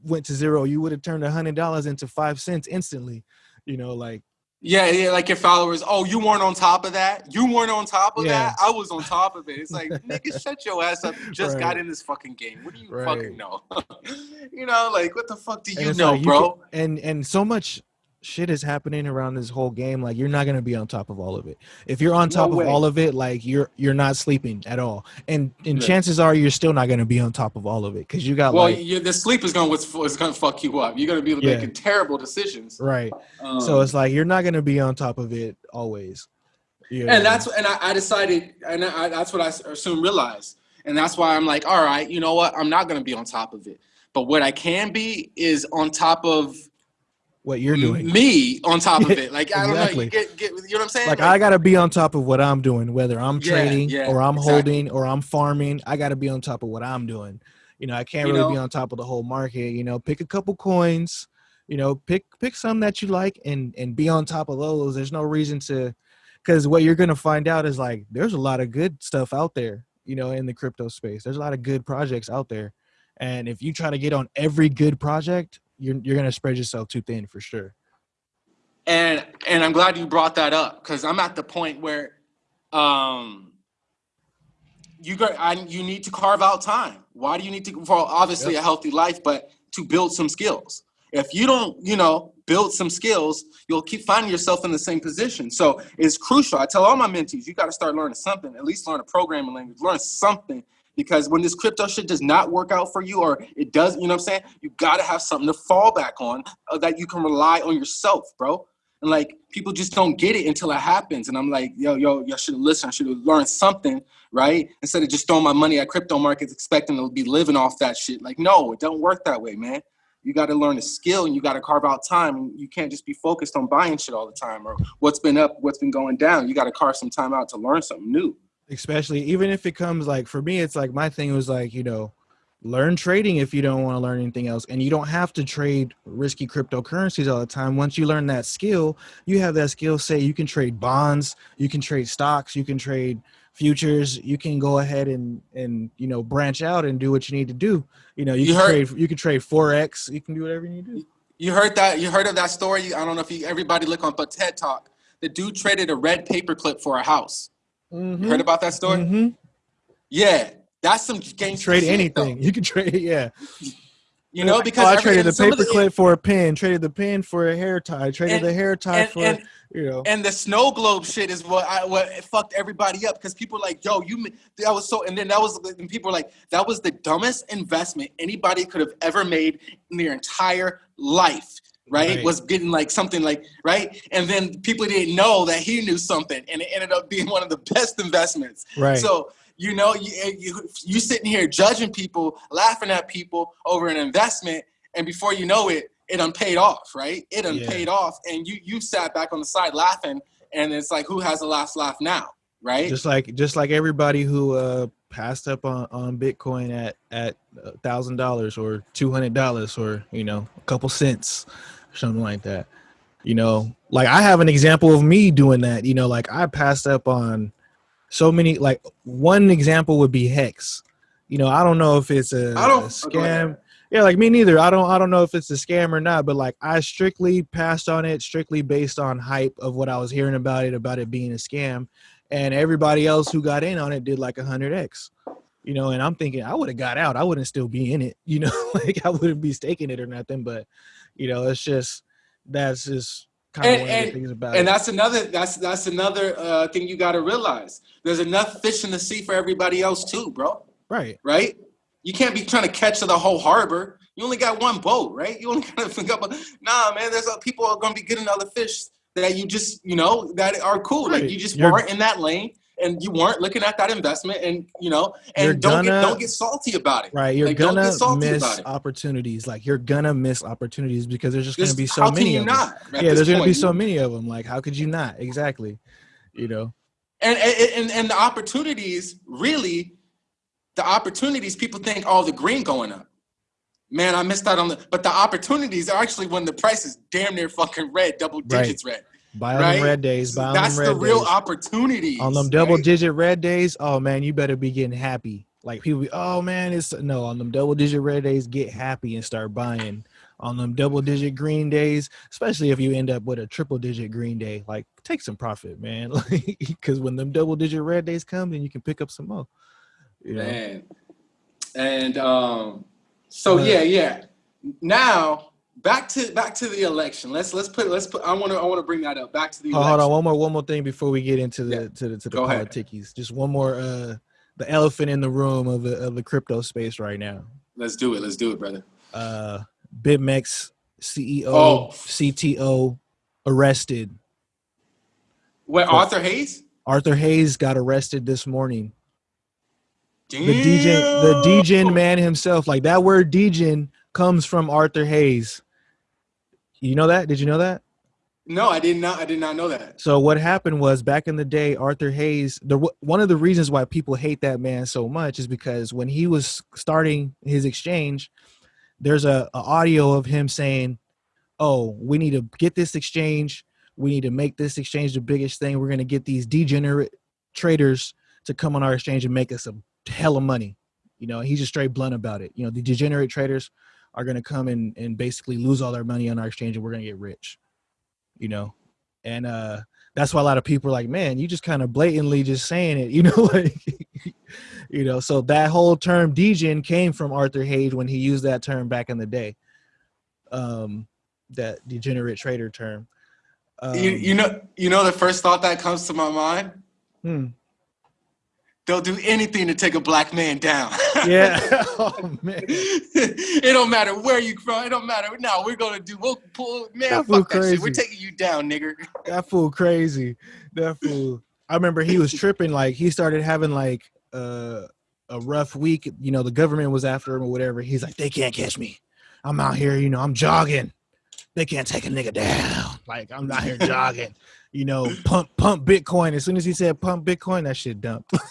went to zero. You would have turned a hundred dollars into five cents instantly. You know, like Yeah, yeah, like your followers. Oh, you weren't on top of that. You weren't on top of Yeah. that. I was on top of it. It's like, nigga, shut your ass up. You just got in this fucking game. What do you Right. fucking know? you know, like what the fuck do you know, like you bro? can- and and so much shit is happening around this whole game like you're not going to be on top of all of it if you're on top way. of all of it like you're you're not sleeping at all and and Yeah. chances are you're still not going to be on top of all of it because you got well, like you, the sleep is gonna what's is gonna fuck you up. You're gonna be Yeah. making terrible decisions. right Um, so it's like you're not going to be on top of it always know? and that's and I, I decided, and I, that's I soon realized, and that's why I'm like, all right, you know what? I'm not gonna be on top of it, but what I can be is on top of what you're doing me on top of it. Like I don't know, Exactly. you get, get, you know what I'm saying? like i got to be on top of what i'm doing whether i'm Yeah, trading yeah, or i'm exactly. holding or i'm farming i got to be on top of what i'm doing you know i can't You really know? be on top of the whole market you know pick a couple coins you know pick pick some that you like and and be on top of those there's no reason to because what you're gonna find out is like there's a lot of good stuff out there you know in the crypto space there's a lot of good projects out there and if you try to get on every good project you're, you're gonna spread yourself too thin for sure and and I'm glad you brought that up because I'm at the point where um you got I, you need to carve out time. Why do you need to for obviously a healthy life, but to build some skills. If you don't, you know, build some skills, you'll keep finding yourself in the same position. So it's crucial. I tell all my mentees, you got to start learning something, at least learn a programming language, learn something. Because when this crypto shit does not work out for you, or it does, you know what I'm saying? You got to have something to fall back on uh, that you can rely on yourself, bro. And like people just don't get it until it happens. And I'm like, yo, yo, y'all should have listened. I should have learned something, right? Instead of just throwing my money at crypto markets expecting to be living off that shit. Like, no, it don't work that way, man. You got to learn a skill and you got to carve out time. And you can't just be focused on buying shit all the time or what's been up, what's been going down. You got to carve some time out to learn something new. Especially even if it comes like for me, it's like my thing was like, you know, learn trading if you don't want to learn anything else and you don't have to trade risky cryptocurrencies all the time once you learn that skill you have that skill say you can trade bonds you can trade stocks you can trade futures you can go ahead and and you know branch out and do what you need to do you know you, You can heard- trade you can trade forex you can do whatever you need to do You heard that? You heard of that story? I don't know if you, everybody look on but TED Talk. The dude traded a red paperclip for a house. You heard about that story? Mhm. Yeah, that's some gangster trade shit, anything though. you can trade yeah You know, Oh, because I traded the of paperclip for a pin traded the pin for a hair tie traded And- the hair tie and, for and, you know and the snow globe shit is what I what it fucked everybody up because people were like, yo, you that was so, and then that was and people were like, that was the dumbest investment anybody could have ever made in their entire life. Right? Right. was getting like something like right, and then people didn't know that he knew something, and it ended up being one of the best investments. right So you know, you, you you sitting here judging people, laughing at people over an investment, and before you know it, it done paid off, right? It done Yeah. paid off, and you you sat back on the side laughing, and it's like, who has the last laugh now, right? just like just like everybody who uh passed up on on bitcoin at at a thousand dollars or two hundred dollars or you know a couple cents something like that. You know like i have an example of me doing that you know like i passed up on so many like one example would be hex. You know i don't know if it's a, I don't- a scam. yeah like me neither. I don't i don't know if it's a scam or not but like i strictly passed on it strictly based on hype of what i was hearing about it about it being a scam. And everybody else who got in on it did like a 100x you know and i'm thinking i would have got out. I wouldn't still be in it. You know like i wouldn't be staking it or nothing but you know it's just that's just kind of And- one of the things about and it that's another that's that's another uh, thing you got to realize. There's enough fish in the sea for everybody else too, bro. right Right? You can't be trying to catch the whole harbor. You only got one boat, right? You only got to think about. Nah, man. There's uh, people are gonna be getting other fish that you just you know that are cool. Right. Like you just You're- weren't in that lane, and you weren't looking at that investment, and you know, You're and don't get gonna- don't get salty about it. right you're Like, don't get gonna about miss it. opportunities. Like you're gonna miss opportunities because there's just gonna be so many of them. yeah there's gonna be so many of them. Like how could you not? Exactly you know? And and and- the opportunities really the opportunities people think oh the green going up. Man i missed out on the but the opportunities are actually when the price is damn near fucking red double Right. digits red buy on right? them red days buy on that's them the real days. opportunities on them double right? digit red days oh man you better be getting happy. Like people be, oh man it's no on them double digit red days get happy and start buying. On them double digit green days especially if you end up with a triple digit green day like take some profit man. Like because when them double digit red days come then you can pick up some more you know? Man. And um so But- yeah yeah. Now back to back to the election let's let's put let's put i want to i want to bring that up back to the Oh, hold election on one more one more thing before we get into the Yeah. to the to the Go ahead. politickies just one more uh the elephant in the room of the of the crypto space right now let's do it let's do it brother uh BitMEX CEO, Oh. CTO arrested. what arthur hayes Arthur Hayes got arrested this morning. The degen, the degen man himself, like that word degen comes from Arthur Hayes. You know that? Did you know that? no i did not i did not know that So what happened was back in the day, Arthur Hayes. The one of the reasons why people hate that man so much is because when he was starting his exchange, there's a, a audio of him saying, "Oh, we need to get this exchange. We need to make this exchange the biggest thing. We're going to get these degenerate traders to come on our exchange and make us a hell of money." You know, he's just straight blunt about it. You know, the degenerate traders are going to come and and basically lose all their money on our exchange, and we're going to get rich. You know, and uh that's why a lot of people are like man you just kind of blatantly just saying it you know like you know? So that whole term degen came from arthur hayes when he used that term back in the day um that degenerate trader term. Um, you, you know you know the first thought that comes to my mind? Hmm, they'll do anything to take a black man down. Yeah. oh man. it don't matter where you from. It don't matter. No, we're gonna do. We'll pull. Man, That fool fuck that shit. We're taking you down, nigger. That fool crazy. That fool. I remember he was tripping. Like he started having like uh, a rough week. You know, the government was after him or whatever. He's like, they can't catch me. I'm out here. You know, I'm jogging. They can't take a nigga down. Like I'm out here jogging. You know, pump pump Bitcoin. As soon as he said pump Bitcoin, that shit dumped.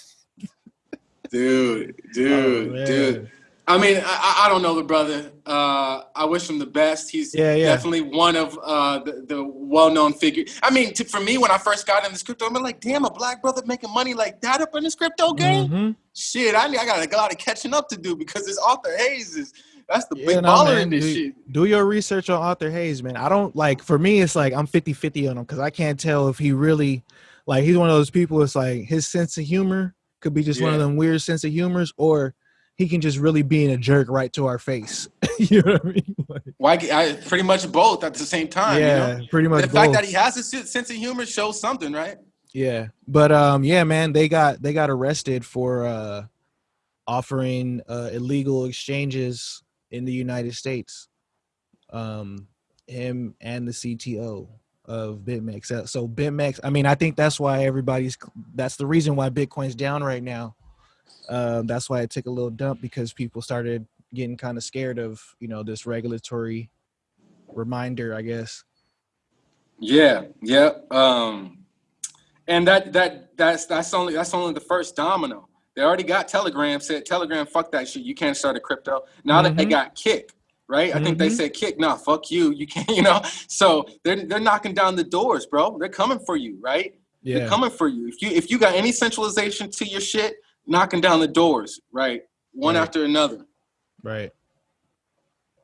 Dude, Oh, dude, man. dude. I mean, I, I- don't know the brother. Uh, I wish him the best. He's Yeah, yeah. definitely one of uh, the, the well-known figure. I mean, to, for me, when I first got in this crypto, I'm like, damn, a black brother making money like that up in this crypto game. Mhm. Shit, I, I got a lot of catching up to do because this Arthur Hayes is that's the Yeah, big no, baller man, in this do, shit. do your research on Arthur Hayes, man. I don't like for me it's like I'm 50-50 on him because I can't tell if he really like he's one of those people, it's like his sense of humor could be just one of them weird sense of humors, or he can just really be in a jerk right to our face. you know what I mean? Like, Why? I, pretty much both at the same time. yeah, You know? pretty much The fact that he has a sense of humor shows something, right? Yeah, but um, yeah, man, they got they got arrested for uh offering uh illegal exchanges in the United States. Um, him and the CTO of BitMEX. Uh, So BitMEX, I mean, I think that's why everybody's. That's the reason why Bitcoin's down right now. Um, that's why it took a little dump because people started getting kind of scared of you know this regulatory reminder, I guess. Yeah, yeah. Um, and that that that's that's only that's only the first domino. They already got Telegram said Telegram, fuck that shit. You can't start a crypto. Now that they Mhm. got Kick, right? I think they Mhm. said Kick. Nah, fuck you. You can't. You know. So they're they're knocking down the doors, bro. They're coming for you, right? Yeah. They're coming for you. If you if you got any centralization to your shit, knocking down the doors, right? One Right. after another. right.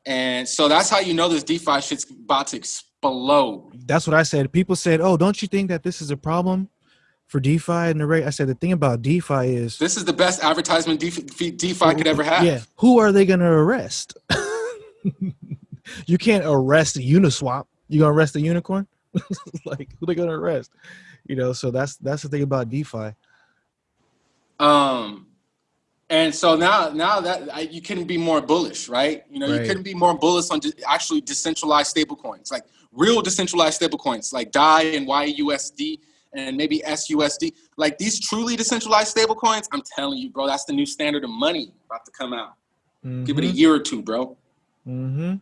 And so that's how you know this DeFi shit's about to explode. that's what I said. People said, "Oh, don't you think that this is a problem for DeFi and the rate?" I said, "The thing about DeFi is, This is the best advertisement DeFi, DeFi could ever have. yeah, who are they going to arrest? you can't arrest a Uniswap. You gonna arrest a unicorn? like who they gonna arrest? You know, so that's that's the thing about DeFi. Um, and so now, now that I, you couldn't be more bullish, right? You know, Right. you couldn't be more bullish on just actually decentralized stablecoins, like real decentralized stablecoins, like DAI and YUSD and maybe SUSD. Like these truly decentralized stablecoins, I'm telling you, bro, that's the new standard of money about to come out. Give it a year or two, bro. Mm-hmm.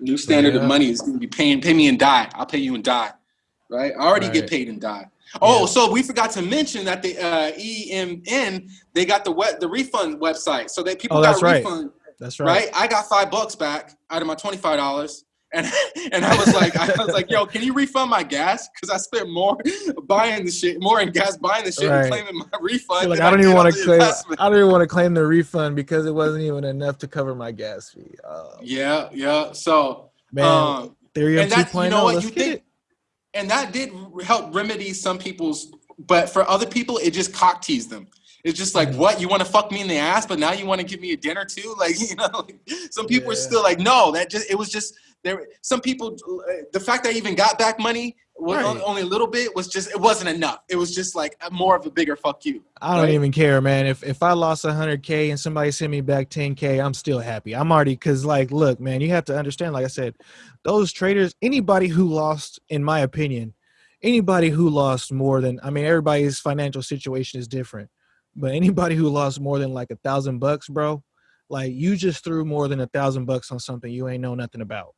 New standard Yeah. of money is going to be paying. Pay me and DAI. I'll pay you and DAI. Right? I already get paid and DAI. Oh, Yeah. so we forgot to mention that the uh, EMN they got the web, the refund website, so that people Oh, got that's a right. That's Right. right. I got five bucks back out of my twenty five dollars. And, and I was like, I was like, yo, can you refund my gas? Because I spent more buying the shit, more in gas buying the shit, Right. and claiming my refund. Like I don't did even want to claim. investment. I don't even want to claim the refund because it wasn't even enough to cover my gas fee. Oh, Yeah, yeah. So, man, um, and that 2.0. you know what you think it. and that did help remedy some people's but for other people it just cock teased them it's just like what you want to fuck me in the ass but now you want to give me a dinner too like you know like, some people are still like no that just it was just there some people uh, the fact that I even got back money was Right. only a little bit was just it wasn't enough it was just like more of a bigger fuck you I don't right? even care, man. If if I lost 100k and somebody sent me back 10k, I'm still happy. I'm already because like, look, man, you have to understand. Like I said, those traders, anybody who lost, in my opinion, anybody who lost more than, I mean, everybody's financial situation is different, but anybody who lost more than like a thousand bucks, bro, like you just threw more than a thousand bucks on something you ain't know nothing about.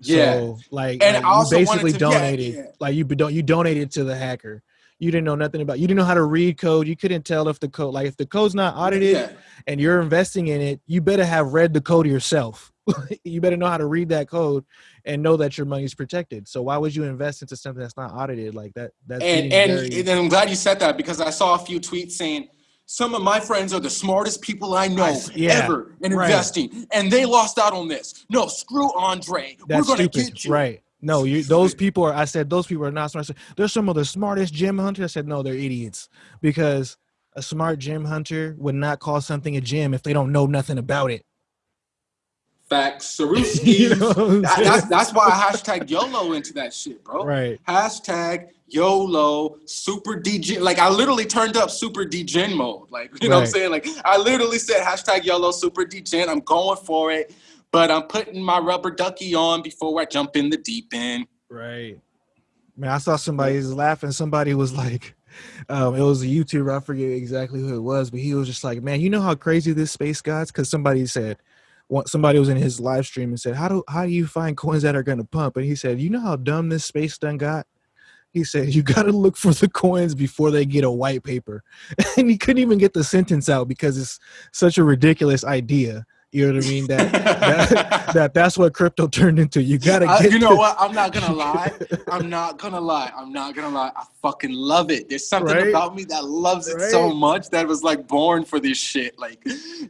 Yeah. So, like, And like, you basically to- donated. yeah. Like you don't you donated to the hacker. You didn't know nothing about. You didn't know how to read code. You couldn't tell if the code, like if the code's not audited yeah. and you're investing in it, you better have read the code yourself. you better know how to read that code and know that your money's protected. So why would you invest into something that's not audited like that? That's and and, very- and I'm glad you said that because I saw a few tweets saying some of my friends are the smartest people I know I yeah, ever in right. investing, and they lost out on this. No, screw Andre. That's We're gonna get you. right? No, you. Those people are. I said those people are not smart. Said, They're some of the smartest gem hunters. I said no, they're idiots because a smart gem hunter would not call something a gem if they don't know nothing about it. Facts. You know That- that's that's why I hashtag YOLO into that shit, bro. right. Hashtag YOLO, super DG. Like I literally turned up super degen mode. Like, you know what I'm saying? Like I literally said hashtag YOLO super degen. I'm going for it, but I'm putting my rubber ducky on before I jump in the deep end. Right. Man, I saw somebody was laughing. Somebody was like, um, it was a YouTuber. I forget exactly who it was, but he was just like, man, you know how crazy this space got? Because somebody said, somebody was in his live stream and said, how do how do you find coins that are going to pump? And he said, you know how dumb this space done got? He said, you got to look for the coins before they get a white paper. And he couldn't even get the sentence out because it's such a ridiculous idea. You know what I mean? That, that, that that's what crypto turned into. You got to I- get you know the- what? I'm not gonna lie. I'm not gonna lie. I'm not gonna lie. I fucking love it. There's something Right? about me that loves it so much that was like born for this shit. Like,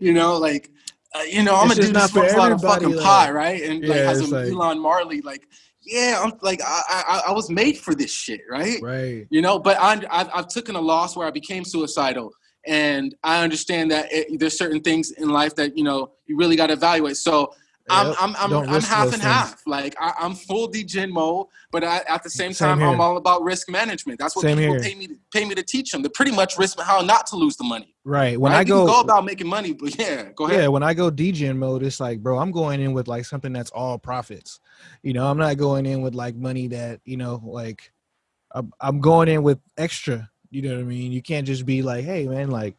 you know, like, uh, you know, I'm It's a dude for smokes a lot of fucking like- pie, right? And like has a like- Elon Marley, like, yeah, I'm like, I, I, I was made for this shit, right? right. you know but I'm, I've, I've taken a loss where i became suicidal and i understand that it, there's certain things in life that you know you really got to evaluate so i'm Yep. i'm i'm, Don't I'm risk half and things. half like I, i'm full degen mode but I, at the same Same time here. i'm all about risk management that's what Same people here. pay me to, pay me to teach them to pretty much risk how not to lose the money Right. When? I You go, can go about making money but yeah go ahead yeah, when I go DJing mode, it's like, bro, I'm going in with like something that's all profits. You know, I'm not going in with like money that, you know, like I'm, I'm going in with extra. You know what I mean? You can't just be like, hey, man, like,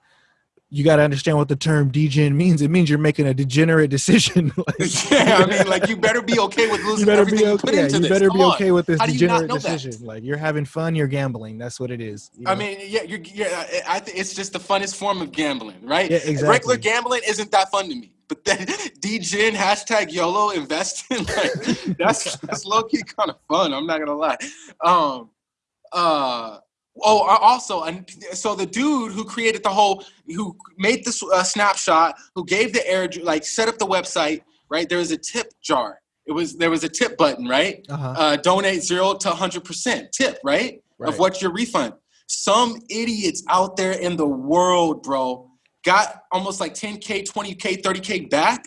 you got to understand what the term degen means. It means you're making a degenerate decision. Like, yeah i mean like you better be okay with you losing better everything be you put okay. Yeah, into you this better Come be on. okay with this How do you not degenerate know that? decision. Like, you're having fun, you're gambling. That's what it is. you I mean, yeah, you're, yeah. I think it's just the funnest form of gambling, right? Yeah, exactly. Regular gambling isn't that fun to me, but then degen hashtag YOLO investing, like that's that's low key kind of fun. I'm not gonna lie. Um, uh, oh, also, and so the dude who created the whole, who made this uh, snapshot, who gave the air, like set up the website, right? There was a tip jar. It was there was a tip button, right? uh-huh. uh, donate zero to 100% tip, right? Right. Of what your refund. Some idiots out there in the world, bro, got almost like 10K, 20K, 30K back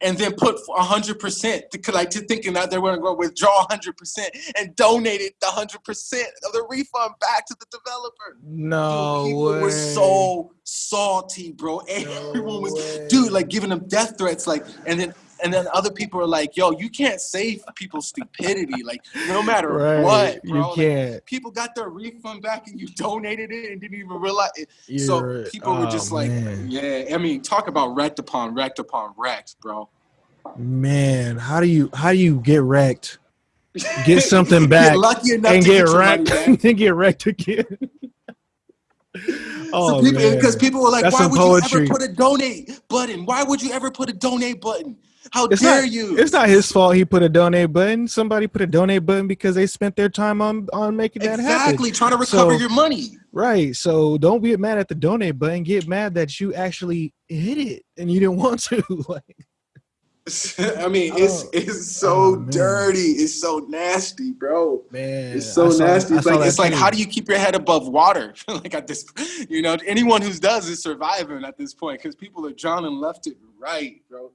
and then put 100% to like to thinking that they were going to withdraw 100% and donated the 100% of the refund back to the developer. no dude, people way. were so salty, bro. Everyone was, way. dude, like giving them death threats, like, and then and then other people are like, yo, you can't save people's stupidity, like, no matter right. what, bro. You Like, can't. people got their refund back and you donated it and didn't even realize it. So You're- people were oh, just like, man. yeah, I mean, talk about wrecked upon wrecked upon wrecked, bro. Man, how do you how do you get wrecked? Get something back lucky enough and get your wrecked and get wrecked again. oh so people, because people were like, That's why would poetry. you ever put a donate button? Why would you ever put a donate button? How It's dare not- you? It's not his fault he put a donate button. Somebody put a donate button because they spent their time on on making that happen. exactly trying to recover So- your money. Right. So don't get mad at the donate button. Get mad that you actually hit it and you didn't want to. like I mean, it's Oh. it's so Oh, dirty. It's so nasty, bro. man. It's so saw- nasty. It's like it's like too. how do you keep your head above water? like at this, you know, anyone who does is surviving at this point because people are drowning left and right, bro.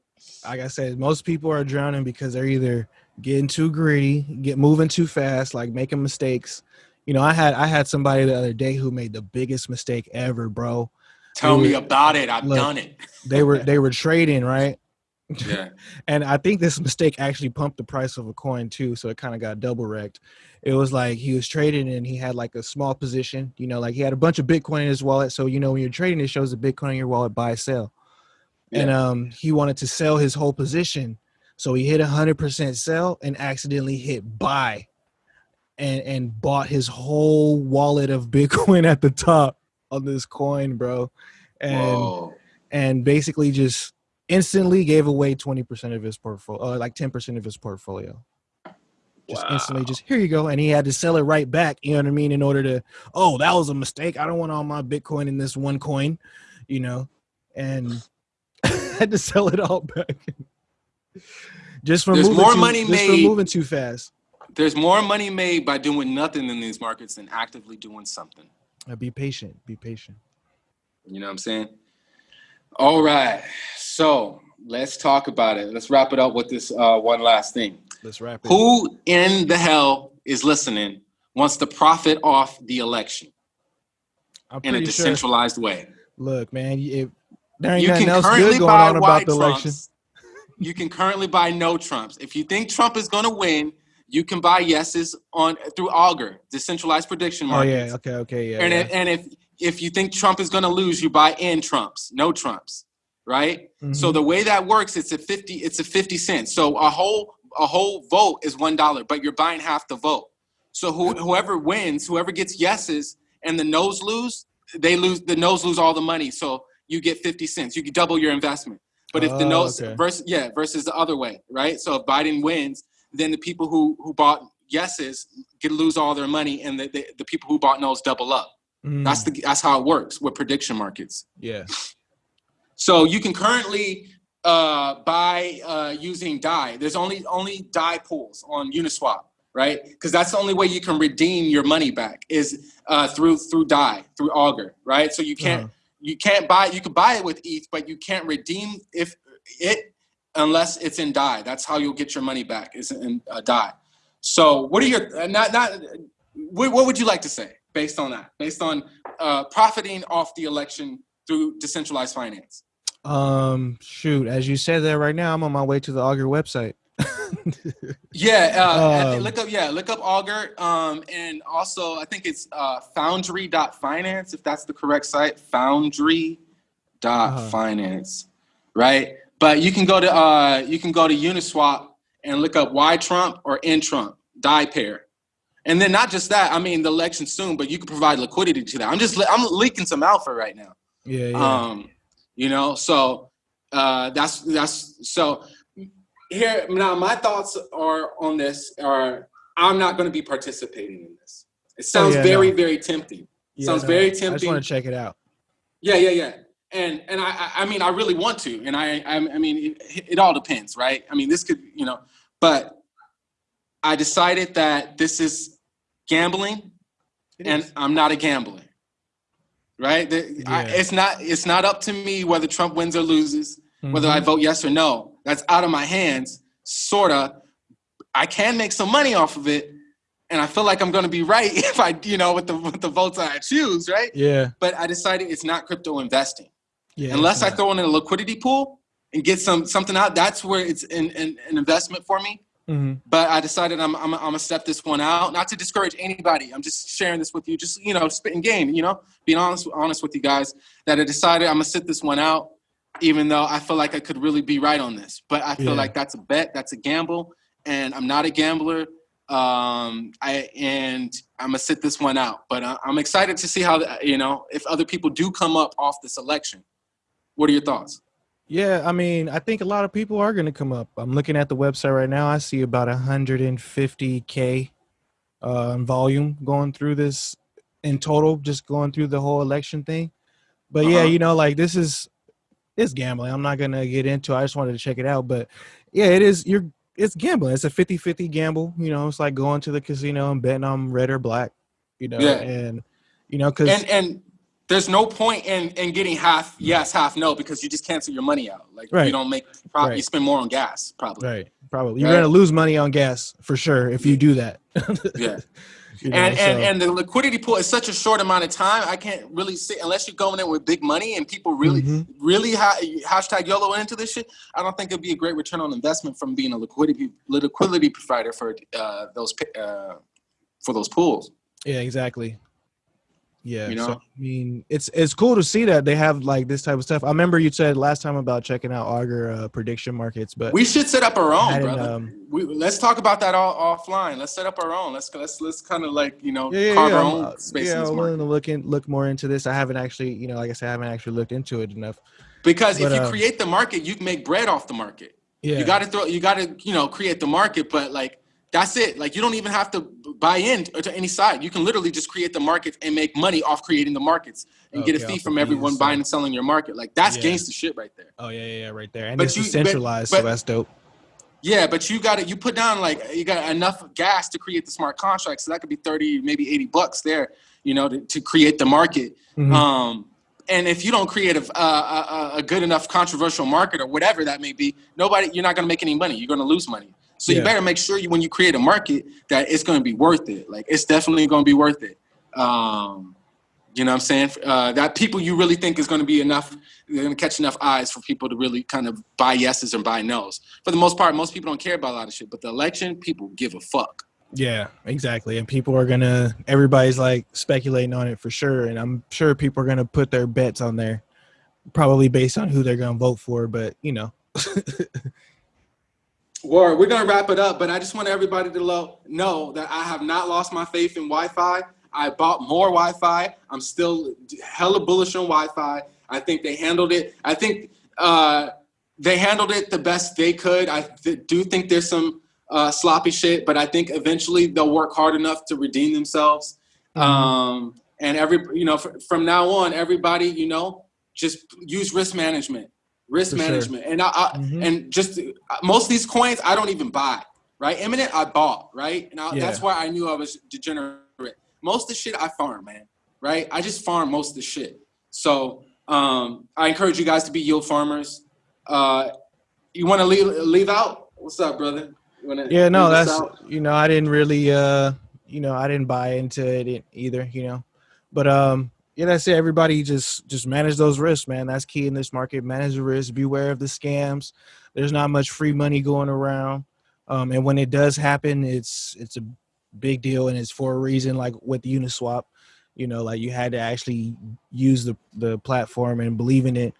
Like I said, most people are drowning because they're either getting too greedy, get moving too fast, like making mistakes. You know, I had I had somebody the other day who made the biggest mistake ever, bro. Tell Dude, me about it. I've look. done it. They were they were trading, right? Yeah. And I think this mistake actually pumped the price of a coin too, so it kind of got double wrecked. It was like he was trading and he had like a small position, you know, like he had a bunch of Bitcoin in his wallet. So you know when you're trading, it shows the Bitcoin in your wallet, buy, sell. And um he wanted to sell his whole position. So he hit a hundred percent sell and accidentally hit buy and and bought his whole wallet of Bitcoin at the top on this coin, bro. And Whoa. and basically just instantly gave away 20% of his portfolio, uh, like 10% of his portfolio. Just instantly, just here you go. And he had to sell it right back, you know what I mean, in order to, oh, that was a mistake. I don't want all my Bitcoin in this one coin, you know, and had to sell it all back. just for There's moving more too, money made- moving too fast. There's more money made by doing nothing in these markets than actively doing something. Uh, be patient. Be patient. You know what I'm saying? All right. So let's talk about it. Let's wrap it up with this uh, one last thing. Let's wrap it. Who in the hell is listening wants to profit off the election I'm in a pretty sure. decentralized way. Look, man, you, there ain't You nothing can else currently good going buy on about white the election. Trumps. You can currently buy no Trumps. If you think Trump is going to win, you can buy yeses on through Augur, decentralized prediction Oh yeah, okay, okay, yeah. and yeah. if, and if if you think Trump is going to lose, you buy in Trumps, no Trumps, right? So Mhm. the way that works, it's a fifty, it's a fifty cents. So a whole a whole vote is one dollar, but you're buying half the vote. So who, whoever wins, whoever gets yeses, and the no's lose, they lose. The no's lose all the money. So you get fifty cents. You can double your investment. But if the notes okay. versus yeah versus the other way, right? So if Biden wins, then the people who who bought yeses get lose all their money, and the, the, the people who bought no's double up. Mm, That's the that's how it works with prediction markets. yeah. So you can currently uh, buy uh, using DAI. There's only only DAI pools on Uniswap, right? Because that's the only way you can redeem your money back is uh, through through DAI through Augur, right? So you can't Uh-huh. You can't buy you can buy it with ETH, but you can't redeem if it unless it's in DAI. That's how you'll get your money back is in uh, DAI. So what are your uh, not not what, what would you like to say based on that? Based on uh, profiting off the election through decentralized finance. Um, shoot, as you said that right now, I'm on my way to the Augur website. Yeah, uh, Um, look up yeah, look up Augur, um, and also I think it's uh, Foundry.finance if that's the correct site. Foundry.finance, right? But you can go to uh, you can go to Uniswap and look up Y Trump or N Trump DAI pair, and then not just that. I mean, the election's soon, but you can provide liquidity to that. I'm just I'm leaking some alpha right now. yeah, yeah. Um, you know, so uh, that's that's so here now. My thoughts are on this are I'm not going to be participating in this. It sounds Oh, yeah, very no. very tempting. Yeah, sounds no, very I just want to check it out. Yeah, yeah, yeah. And and I I- mean I really want to, and I I, I mean it, it all depends, right? I mean this could you know, but I decided that this is gambling, It and is. I'm not a gambler. Right? The- I- it's not it's not up to me whether Trump wins or loses, whether I Mhm. vote yes or no. That's out of my hands, sorta. I can make some money off of it, and I feel like I'm going to be right if I, you know, with the with the votes I choose, right? yeah, But I decided it's not crypto investing yeah. unless I throw in a liquidity pool and get some something out. That's where it's an, an, an investment for me. Mhm. But I decided I'm, I'm, I'm gonna step this one out, not to discourage anybody. I'm just sharing this with you, just you know, spitting game, you know, being honest honest with you guys. That I decided I'm gonna sit this one out, even though I feel like I could really be right on this. But I feel Yeah. like that's a bet, that's a gamble, and I'm not a gambler. Um, I and I'm gonna sit this one out. But I, I'm excited to see how the- you know if other people do come up off this election. What are your thoughts? Yeah, I mean, I think a lot of people are going to come up. I'm looking at the website right now. I see about 150k uh, volume going through this in total, just going through the whole election thing. But yeah, Uh-huh. you know, like this is it's gambling. I'm not gonna get into. it. I just wanted to check it out. But yeah, it is. You're it's gambling. It's a 50-50 gamble. You know, it's like going to the casino and betting on red or black. You know, Yeah. and you know, because and and there's no point in in getting half yes half no because you just cancel your money out like Right. you don't make profit you spend more on gas probably right, probably you're Right. gonna lose money on gas for sure if you do that. yeah You know, and and so- and the liquidity pool is such a short amount of time i can't really see unless you're going in with big money and people really Mhm. really ha- hashtag yolo into this shit i don't think it'd be a great return on investment from being a liquidity liquidity provider for uh those uh for those pools Yeah, exactly. Yeah, You so, know? I mean, it's it's cool to see that they have like this type of stuff. I remember you said last time about checking out Augur uh, prediction markets, but we should set up our own brother um, we, let's talk about that all offline let's set up our own let's let's let's kind of like you know yeah, carve yeah, our own uh, space yeah, in this I'm willing to look in look more into this. I haven't actually, you know, like I said, I haven't actually looked into it enough. Because But, if you um, create the market, you can make bread off the market. Yeah, You got to throw, you got to, you know, create the market. But like, that's it. Like, you don't even have to buy in to any side. You can literally just create the markets and make money off creating the markets and get a fee from everyone buying and selling your market. Like, that's Yeah. gangster shit right there. Oh yeah, yeah, yeah, right there, and But it's you- decentralized, but- so that's dope. Yeah, but you got to, you put down like, you got enough gas to create the smart contract. So that could be 30, maybe 80 bucks there, you know, to, to create the market. Mhm. Um, and if you don't create a, a, a, a good enough controversial market or whatever that may be, nobody, you're not going to make any money. You're going to lose money. So Yeah. you better make sure you when you create a market that it's going to be worth it. Like it's definitely going to be worth it. Um, you know what I'm saying? Uh, that people you really think is going to be enough, they're going to catch enough eyes for people to really kind of buy yeses and buy nos. For the most part, most people don't care about a lot of shit, but the election, people give a fuck. Yeah, exactly. And people are gonna everybody's like speculating on it for sure. And I'm sure people are gonna put their bets on there, probably based on who they're gonna vote for. But you know, We're gonna wrap it up, but I just want everybody to lo- know that I have not lost my faith in YFI. I bought more YFI. I'm still hella bullish on YFI. I think they handled it. I think uh, they handled it the best they could. I th- do think there's some uh, sloppy shit, but I think eventually they'll work hard enough to redeem themselves. Um, and every you know fr- from now on, everybody you know just use risk management, risk For sure. management, and I, I Mhm. and just most of these coins I don't even buy. Right, Eminent I bought. Right, and I, Yeah. that's why I knew I was degenerate. Most of the shit I farm, man. Right, I just farm most of the shit. So um, I encourage you guys to be yield farmers. Uh, you want to leave leave out? What's up, brother? Yeah, no, that's you know, I didn't really, uh, you know, I didn't buy into it either. You know, but um, yeah, that's it. Everybody just just manage those risks, man. That's key in this market. Manage the risks. Beware of the scams. There's not much free money going around, um, and when it does happen, it's it's a big deal, and it's for a reason. Like with Uniswap, you know, like you had to actually use the the platform and believe in it,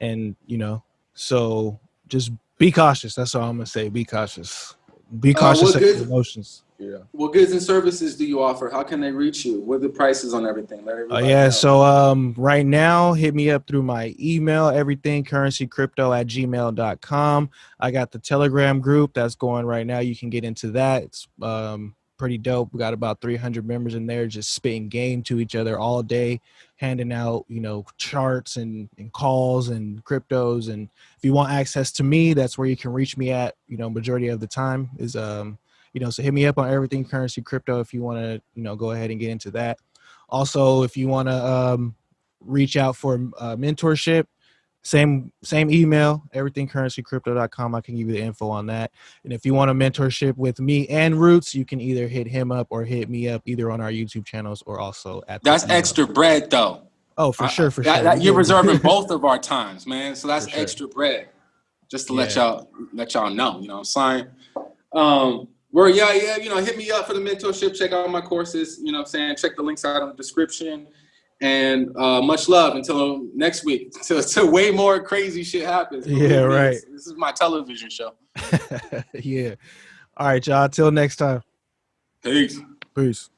and you know, so just be cautious. That's all I'm gonna say. Be cautious. Be Uh, cautious what of your emotions. Yeah. What goods and services do you offer? How can they reach you? What are the prices on everything? Let Uh, yeah, know. so um right now hit me up through my email, everything currency crypto at gmail.com. I got the telegram group that's going right now. You can get into that. It's um pretty dope. We got about 300 members in there just spitting game to each other all day, handing out, you know, charts and, and calls and cryptos. And if you want access to me, that's where you can reach me at, you know, majority of the time is um, you know, so hit me up on everything currency crypto if you want to, you know, go ahead and get into that. Also, if you want to um, reach out for uh, mentorship, same same email, everythingcurrencycrypto.com. I can give you the info on that. And if you want a mentorship with me and Roots, you can either hit him up or hit me up either on our YouTube channels or also at that's extra bread, though. Oh, for I- sure, for that- sure. that- you're reserving both of our times, man. So that's sure. extra bread. Just to let y'all let y'all know. You know what I'm saying? Um, where yeah, yeah, you know, hit me up for the mentorship. Check out my courses. You know what I'm saying? Check the links out in the description. And uh, much love until next week. Till, till way more crazy shit happens. Yeah, right. This, this is my television show. yeah. All right, y'all. Till next time. Peace. Peace.